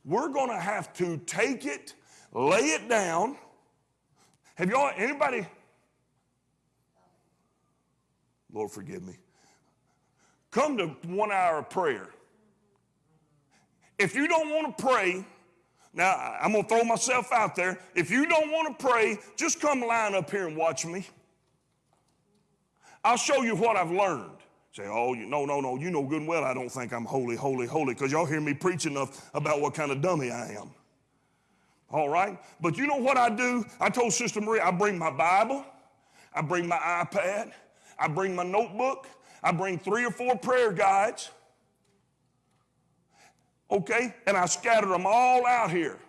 A: We're going to have to take it, lay it down. Have y'all, anybody? Lord, forgive me. Come to one hour of prayer. If you don't want to pray, now I'm going to throw myself out there. If you don't want to pray, just come line up here and watch me. I'll show you what I've learned. Say, oh, you, no, no, no, you know good and well I don't think I'm holy, holy, holy, because y'all hear me preach enough about what kind of dummy I am. All right? But you know what I do? I told Sister Maria, I bring my Bible, I bring my iPad, I bring my notebook, I bring three or four prayer guides, okay? And I scatter them all out here.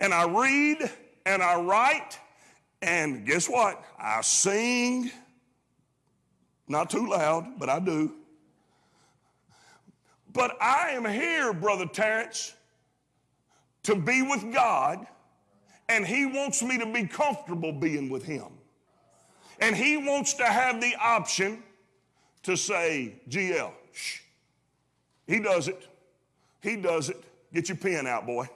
A: And I read and I write, and guess what? I sing. Not too loud, but I do. But I am here, Brother Terrence, to be with God, and He wants me to be comfortable being with Him. And He wants to have the option to say, GL, shh. He does it. He does it. Get your pen out, boy.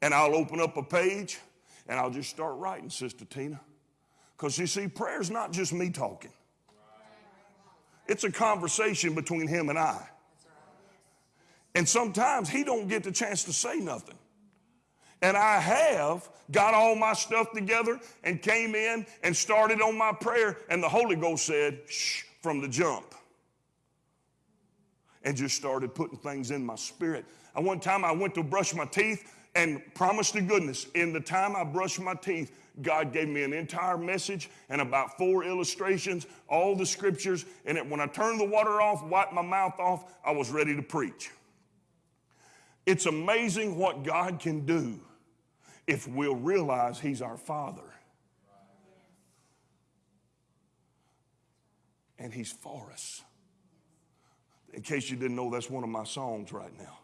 A: And I'll open up a page and I'll just start writing, Sister Tina. Because you see, prayer's not just me talking, it's a conversation between him and I. And sometimes he don't get the chance to say nothing. And I have got all my stuff together and came in and started on my prayer, and the Holy Ghost said, shh, from the jump. And just started putting things in my spirit. And one time I went to brush my teeth, and promised to goodness, in the time I brushed my teeth, God gave me an entire message and about four illustrations, all the scriptures. And it, when I turned the water off, wiped my mouth off, I was ready to preach. It's amazing what God can do if we'll realize He's our Father. And He's for us. In case you didn't know, that's one of my songs right now.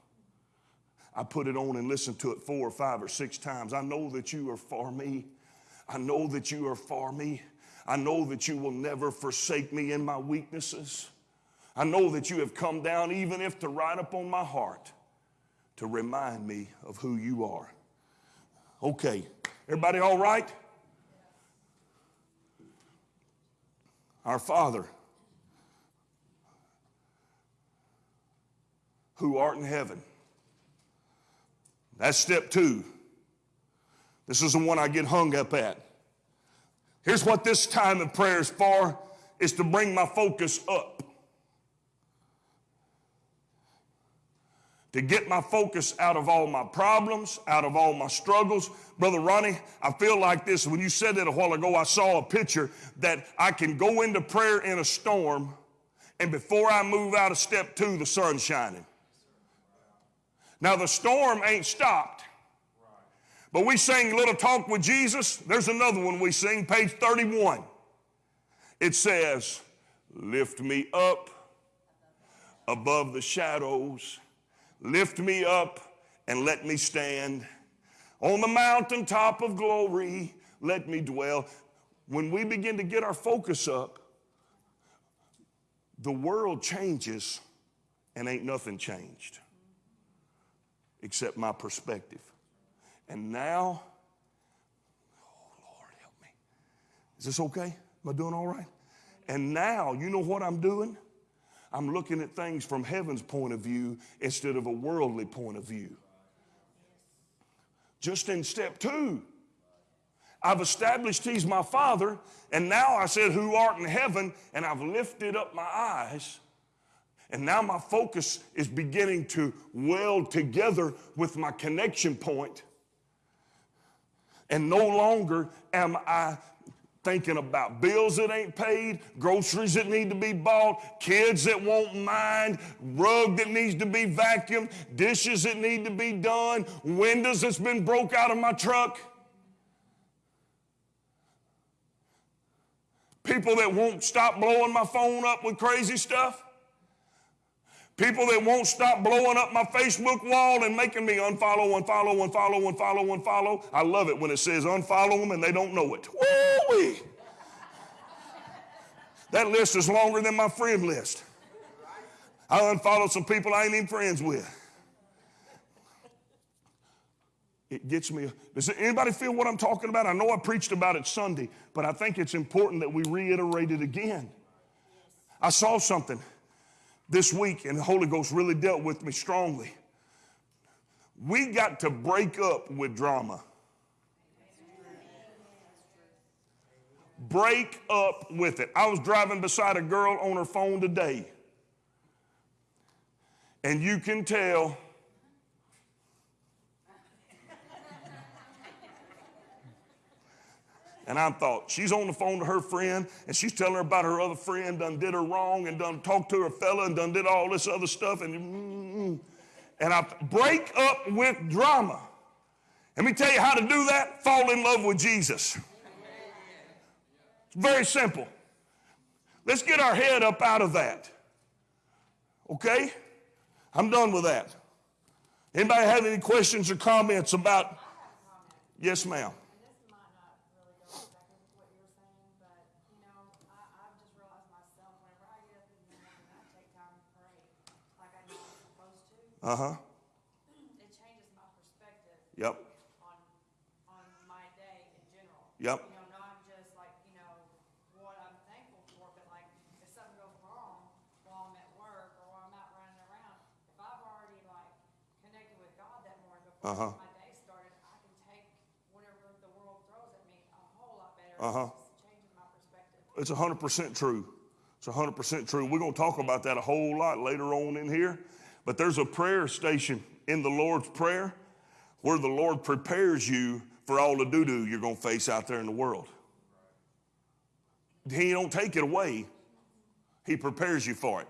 A: I put it on and listened to it four or five or six times. I know that you are for me. I know that you are for me. I know that you will never forsake me in my weaknesses. I know that you have come down, even if to write upon my heart, to remind me of who you are. Okay, everybody all right? Our Father, who art in heaven. That's step two. This is the one I get hung up at. Here's what this time of prayer is for is to bring my focus up. To get my focus out of all my problems, out of all my struggles. Brother Ronnie, I feel like this. When you said that a while ago, I saw a picture that I can go into prayer in a storm, and before I move out of step two, the sun's shining. Now, the storm ain't stopped. But we sing Little Talk with Jesus. There's another one we sing, page 31. It says, Lift me up above the shadows, lift me up and let me stand on the mountaintop of glory. Let me dwell. When we begin to get our focus up, the world changes and ain't nothing changed except my perspective. And now, oh Lord, help me. Is this okay? Am I doing all right? And now, you know what I'm doing? I'm looking at things from heaven's point of view instead of a worldly point of view. Just in step two, I've established He's my Father, and now I said, Who art in heaven, and I've lifted up my eyes and now my focus is beginning to weld together with my connection point. And no longer am I thinking about bills that ain't paid, groceries that need to be bought, kids that won't mind, rug that needs to be vacuumed, dishes that need to be done, windows that's been broke out of my truck. People that won't stop blowing my phone up with crazy stuff. People that won't stop blowing up my Facebook wall and making me unfollow, unfollow, unfollow, unfollow, unfollow. I love it when it says unfollow them and they don't know it. Woo-wee. That list is longer than my friend list. I unfollowed some people I ain't even friends with. It gets me. Does anybody feel what I'm talking about? I know I preached about it Sunday, but I think it's important that we reiterate it again. I saw something this week, and the Holy Ghost really dealt with me strongly. We got to break up with drama. Break up with it. I was driving beside a girl on her phone today, and you can tell. And I thought, she's on the phone to her friend, and she's telling her about her other friend done did her wrong and done talked to her fella and done did all this other stuff. And, mm, and I break up with drama. Let me tell you how to do that. Fall in love with Jesus. It's very simple. Let's get our head up out of that. Okay? I'm done with that. Anybody have any questions or comments about? Yes, ma'am.
E: And this might not really go exactly with what you're saying, but, you know, I, I've just realized myself, whenever I get up in the morning and I take time to pray, like I know I'm supposed to,
A: Uh huh.
E: it changes my perspective
A: Yep.
E: on, on my day in general.
A: Yep.
E: You know, not just like, you know, what I'm thankful for, but like, if something goes wrong while I'm at work or while I'm out running around, if I've already like connected with God that morning
A: Uh-huh.
E: before my day started, I can take whatever the world throws at me a whole lot better.
A: Uh-huh.
E: My perspective.
A: It's 100% true. It's 100% true. We're going to talk about that a whole lot later on in here. But there's a prayer station in the Lord's Prayer where the Lord prepares you for all the doo doo you're going to face out there in the world. He don't take it away, He prepares you for it.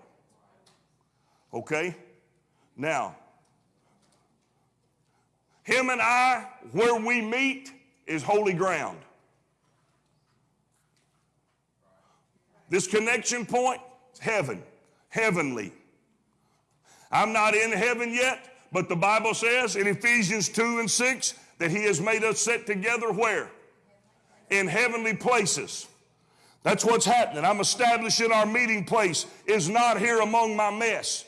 A: Okay? Now, Him and I, where we meet, is holy ground. This connection point heaven, heavenly. I'm not in heaven yet, but the Bible says in Ephesians 2 and 6 that He has made us sit together where? In heavenly places. That's what's happening. I'm establishing our meeting place is not here among my mess,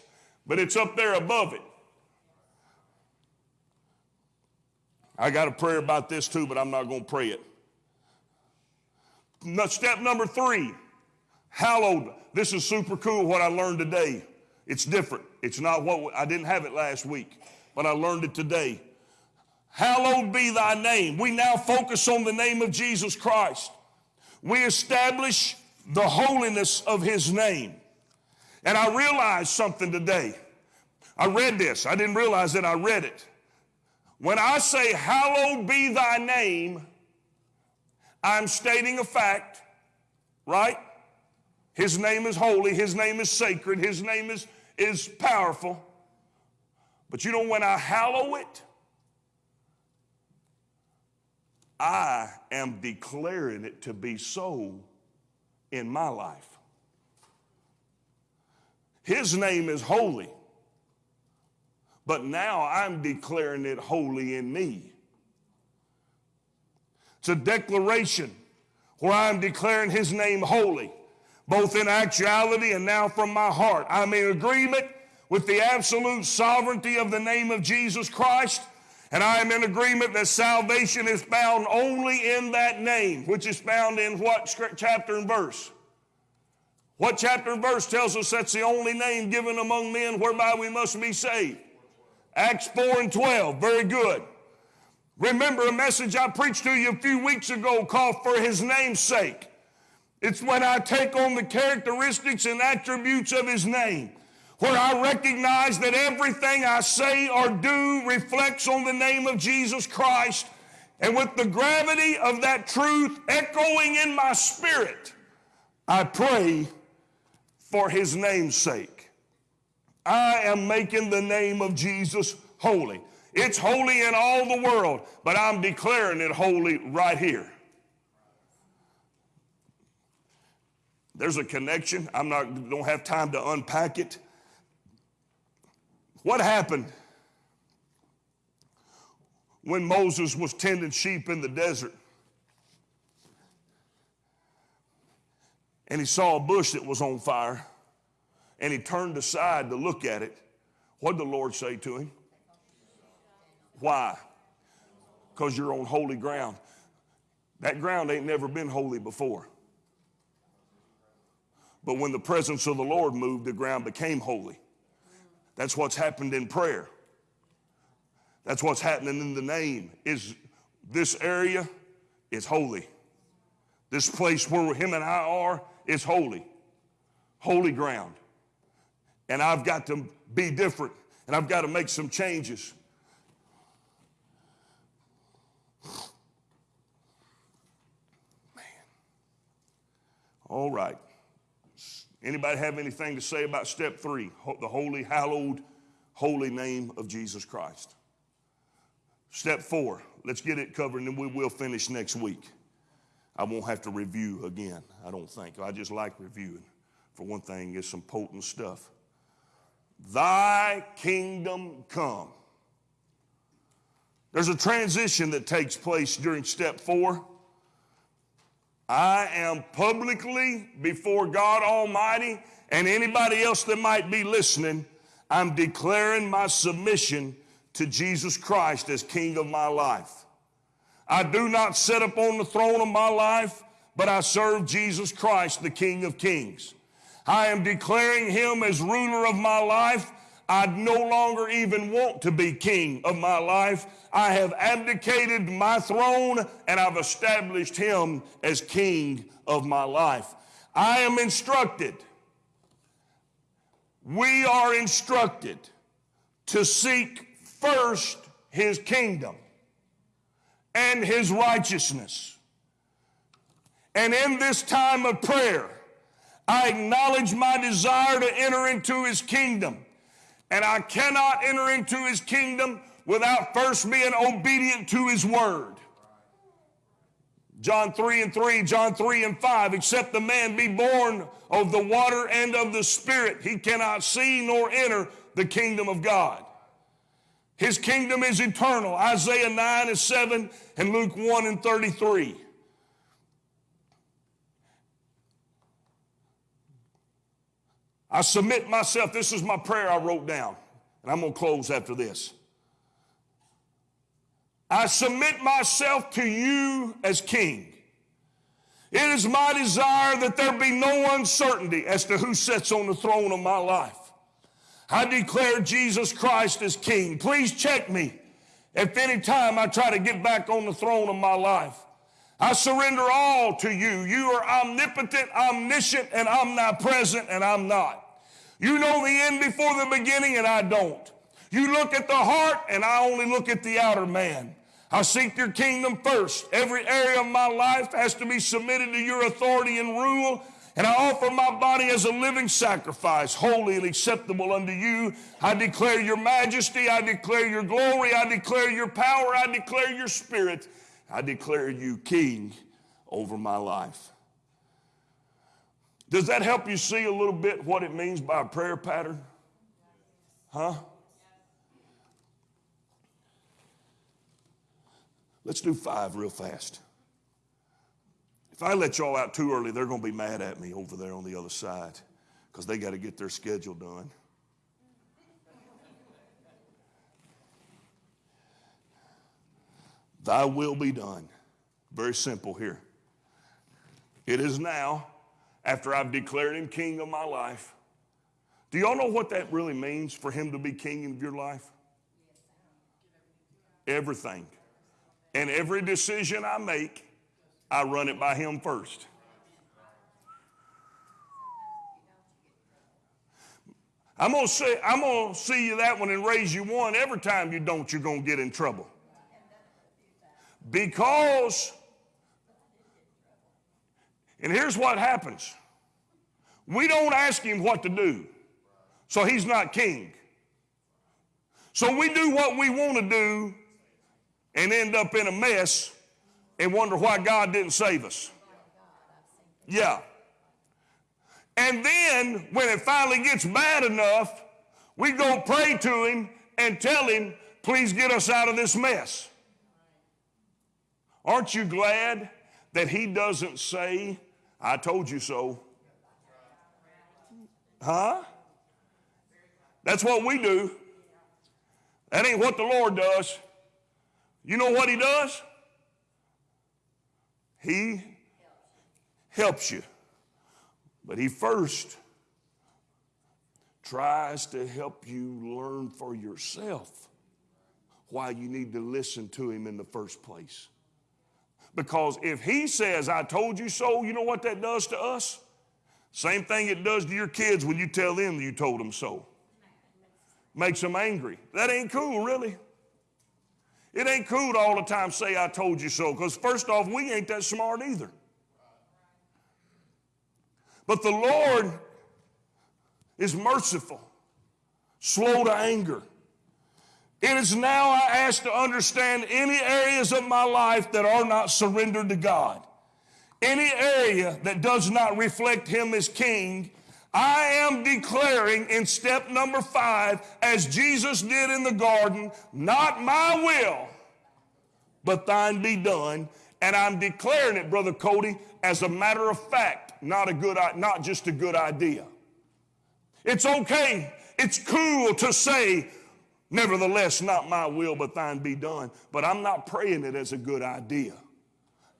A: but it's up there above it. I got a prayer about this too, but I'm not going to pray it. Step number three hallowed. This is super cool what I learned today. It's different. It's not what I didn't have it last week, but I learned it today. Hallowed be thy name. We now focus on the name of Jesus Christ. We establish the holiness of his name. And I realized something today. I read this. I didn't realize that I read it. When I say, Hallowed be thy name, I'm stating a fact, right? His name is holy, his name is sacred, his name is, is powerful. But you know, when I hallow it, I am declaring it to be so in my life. His name is holy, but now I'm declaring it holy in me. It's a declaration where I'm declaring his name holy, both in actuality and now from my heart. I'm in agreement with the absolute sovereignty of the name of Jesus Christ, and I am in agreement that salvation is found only in that name, which is found in what chapter and verse? What chapter and verse tells us that's the only name given among men whereby we must be saved? Acts 4 and 12. Very good. Remember a message I preached to you a few weeks ago called For His Name's Sake. It's when I take on the characteristics and attributes of His name, where I recognize that everything I say or do reflects on the name of Jesus Christ. And with the gravity of that truth echoing in my spirit, I pray for His name's sake. I am making the name of Jesus holy. It's holy in all the world, but I'm declaring it holy right here. There's a connection. I'm not don't have time to unpack it. What happened when Moses was tending sheep in the desert? And he saw a bush that was on fire, and he turned aside to look at it. What did the Lord say to him? Why? Because you're on holy ground. That ground ain't never been holy before. But when the presence of the Lord moved, the ground became holy. That's what's happened in prayer. That's what's happening in the name. Is this area is holy. This place where him and I are is holy. Holy ground. And I've got to be different and I've got to make some changes. Man. All right. Anybody have anything to say about step three? The holy, hallowed, holy name of Jesus Christ. Step four, let's get it covered and then we will finish next week. I won't have to review again, I don't think. I just like reviewing. For one thing, it's some potent stuff. Thy kingdom come. There's a transition that takes place during step four. I am publicly before God Almighty and anybody else that might be listening, I'm declaring my submission to Jesus Christ as King of my life. I do not sit up on the throne of my life, but I serve Jesus Christ, the King of Kings. I am declaring him as ruler of my life. I no longer even want to be king of my life. I have abdicated my throne and I've established him as king of my life. I am instructed. We are instructed to seek first his kingdom and his righteousness. And in this time of prayer, I acknowledge my desire to enter into his kingdom. And I cannot enter into his kingdom without first being obedient to his word. John 3 and 3, John 3 and 5, except the man be born of the water and of the Spirit, he cannot see nor enter the kingdom of God. His kingdom is eternal. Isaiah 9 and 7 and Luke 1 and 33. I submit myself. This is my prayer I wrote down, and I'm going to close after this. I submit myself to you as king. It is my desire that there be no uncertainty as to who sits on the throne of my life. I declare Jesus Christ as king. Please check me if any time I try to get back on the throne of my life. I surrender all to you. You are omnipotent, omniscient, and omnipresent, and I'm not. You know the end before the beginning, and I don't. You look at the heart, and I only look at the outer man. I seek your kingdom first. Every area of my life has to be submitted to your authority and rule. And I offer my body as a living sacrifice, holy and acceptable unto you. I declare your majesty. I declare your glory. I declare your power. I declare your spirit. I declare you king over my life. Does that help you see a little bit what it means by a prayer pattern? Huh? Let's do five real fast. If I let y'all out too early, they're going to be mad at me over there on the other side because they got to get their schedule done. Thy will be done. Very simple here. It is now, after I've declared him king of my life. Do y'all know what that really means for him to be king of your life? Everything. And every decision I make, I run it by him first. I'm gonna say, I'm gonna see you that one and raise you one. Every time you don't, you're gonna get in trouble. Because, and here's what happens. We don't ask him what to do. So he's not king. So we do what we want to do and end up in a mess and wonder why God didn't save us. Yeah. And then when it finally gets bad enough, we go pray to him and tell him, please get us out of this mess. Aren't you glad that he doesn't say, I told you so? Huh? That's what we do. That ain't what the Lord does. You know what he does? He helps you. But he first tries to help you learn for yourself why you need to listen to him in the first place. Because if he says, I told you so, you know what that does to us? Same thing it does to your kids when you tell them you told them so. Makes them angry. That ain't cool, really. It ain't cool to all the time say, I told you so, because first off, we ain't that smart either. But the Lord is merciful, slow to anger. It is now I ask to understand any areas of my life that are not surrendered to God. Any area that does not reflect Him as King, I am declaring in step number five, as Jesus did in the garden, not my will, but thine be done. And I'm declaring it, Brother Cody, as a matter of fact, not a good, not just a good idea. It's okay. It's cool to say, nevertheless, not my will, but thine be done. But I'm not praying it as a good idea.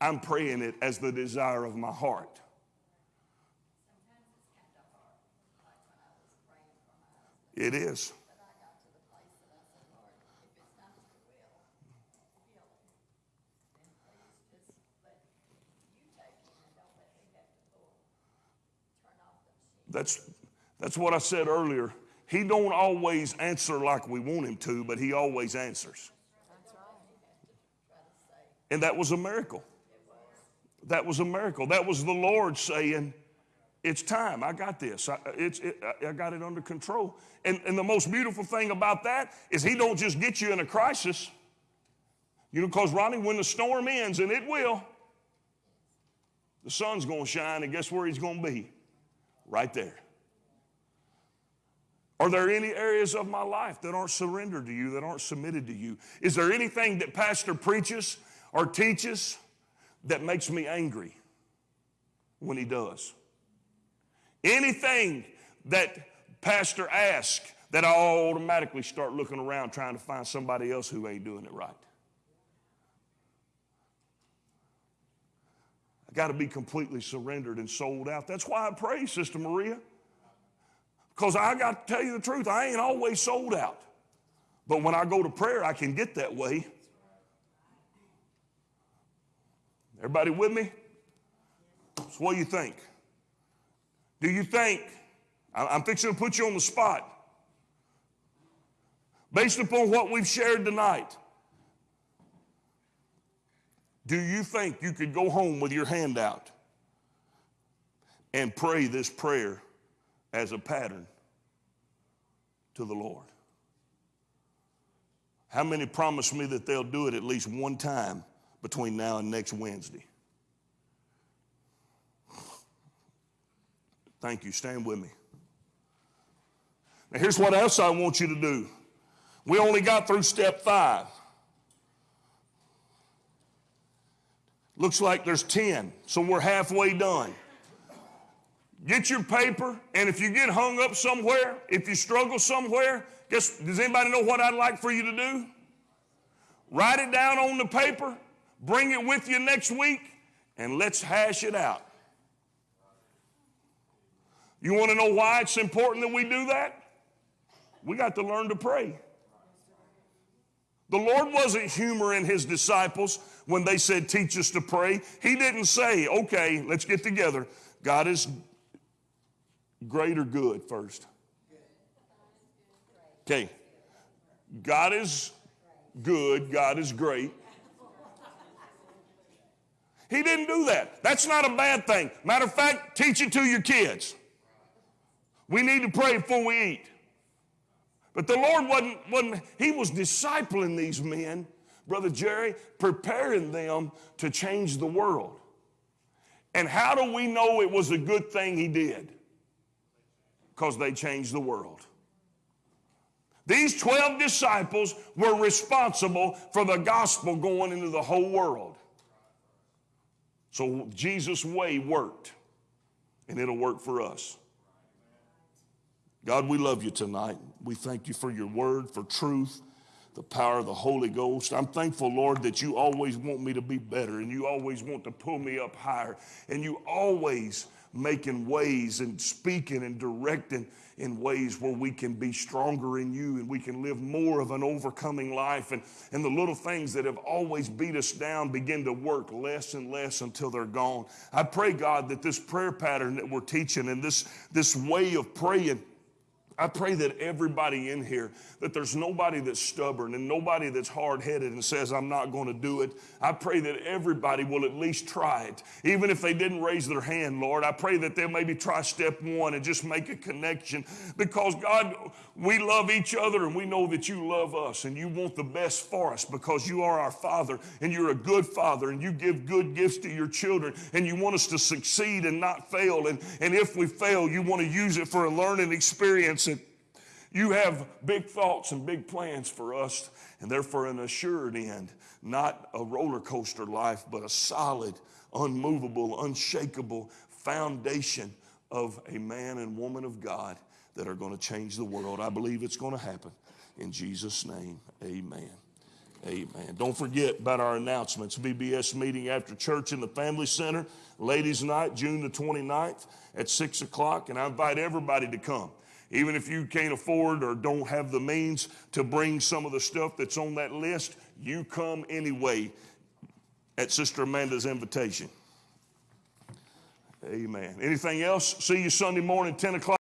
A: I'm praying it as the desire of my heart. It is. That's, that's what I said earlier. He don't always answer like we want him to, but he always answers. And that was a miracle. That was a miracle. That was the Lord saying, it's time. I got this. I, it, I got it under control. And, and the most beautiful thing about that is he don't just get you in a crisis. You know, because Ronnie, when the storm ends, and it will, the sun's going to shine, and guess where he's going to be? Right there. Are there any areas of my life that aren't surrendered to you, that aren't submitted to you? Is there anything that pastor preaches or teaches that makes me angry when he does? Anything that pastor asks that I automatically start looking around trying to find somebody else who ain't doing it right. I got to be completely surrendered and sold out. That's why I pray, Sister Maria. Because I got to tell you the truth, I ain't always sold out. But when I go to prayer, I can get that way. Everybody with me? So what do you think? Do you think, I'm fixing to put you on the spot, based upon what we've shared tonight, do you think you could go home with your hand out and pray this prayer as a pattern to the Lord? How many promise me that they'll do it at least one time between now and next Wednesday? Thank you. Stand with me. Now, here's what else I want you to do. We only got through step five. Looks like there's 10, so we're halfway done. Get your paper, and if you get hung up somewhere, if you struggle somewhere, guess, does anybody know what I'd like for you to do? Write it down on the paper, bring it with you next week, and let's hash it out. You want to know why it's important that we do that? We got to learn to pray. The Lord wasn't humoring his disciples when they said, Teach us to pray. He didn't say, Okay, let's get together. God is great or good first. Okay. God is good. God is great. He didn't do that. That's not a bad thing. Matter of fact, teach it to your kids. We need to pray before we eat. But the Lord wasn't, wasn't, He was discipling these men, Brother Jerry, preparing them to change the world. And how do we know it was a good thing He did? Because they changed the world. These 12 disciples were responsible for the gospel going into the whole world. So Jesus' way worked, and it'll work for us. God, we love you tonight. We thank you for your word, for truth, the power of the Holy Ghost. I'm thankful, Lord, that you always want me to be better and you always want to pull me up higher and you always making ways and speaking and directing in ways where we can be stronger in you and we can live more of an overcoming life and, and the little things that have always beat us down begin to work less and less until they're gone. I pray, God, that this prayer pattern that we're teaching and this, this way of praying I pray that everybody in here, that there's nobody that's stubborn and nobody that's hard headed and says, I'm not going to do it. I pray that everybody will at least try it. Even if they didn't raise their hand, Lord, I pray that they'll maybe try step one and just make a connection because, God, we love each other and we know that you love us and you want the best for us because you are our Father and you're a good Father and you give good gifts to your children and you want us to succeed and not fail. And, and if we fail, you want to use it for a learning experience. You have big thoughts and big plans for us, and therefore an assured end, not a roller coaster life, but a solid, unmovable, unshakable foundation of a man and woman of God that are going to change the world. I believe it's going to happen. In Jesus' name, amen. Amen. Don't forget about our announcements. VBS meeting after church in the Family Center, ladies' night, June the 29th at 6 o'clock, and I invite everybody to come. Even if you can't afford or don't have the means to bring some of the stuff that's on that list, you come anyway at Sister Amanda's invitation. Amen. Anything else? See you Sunday morning, 10 o'clock.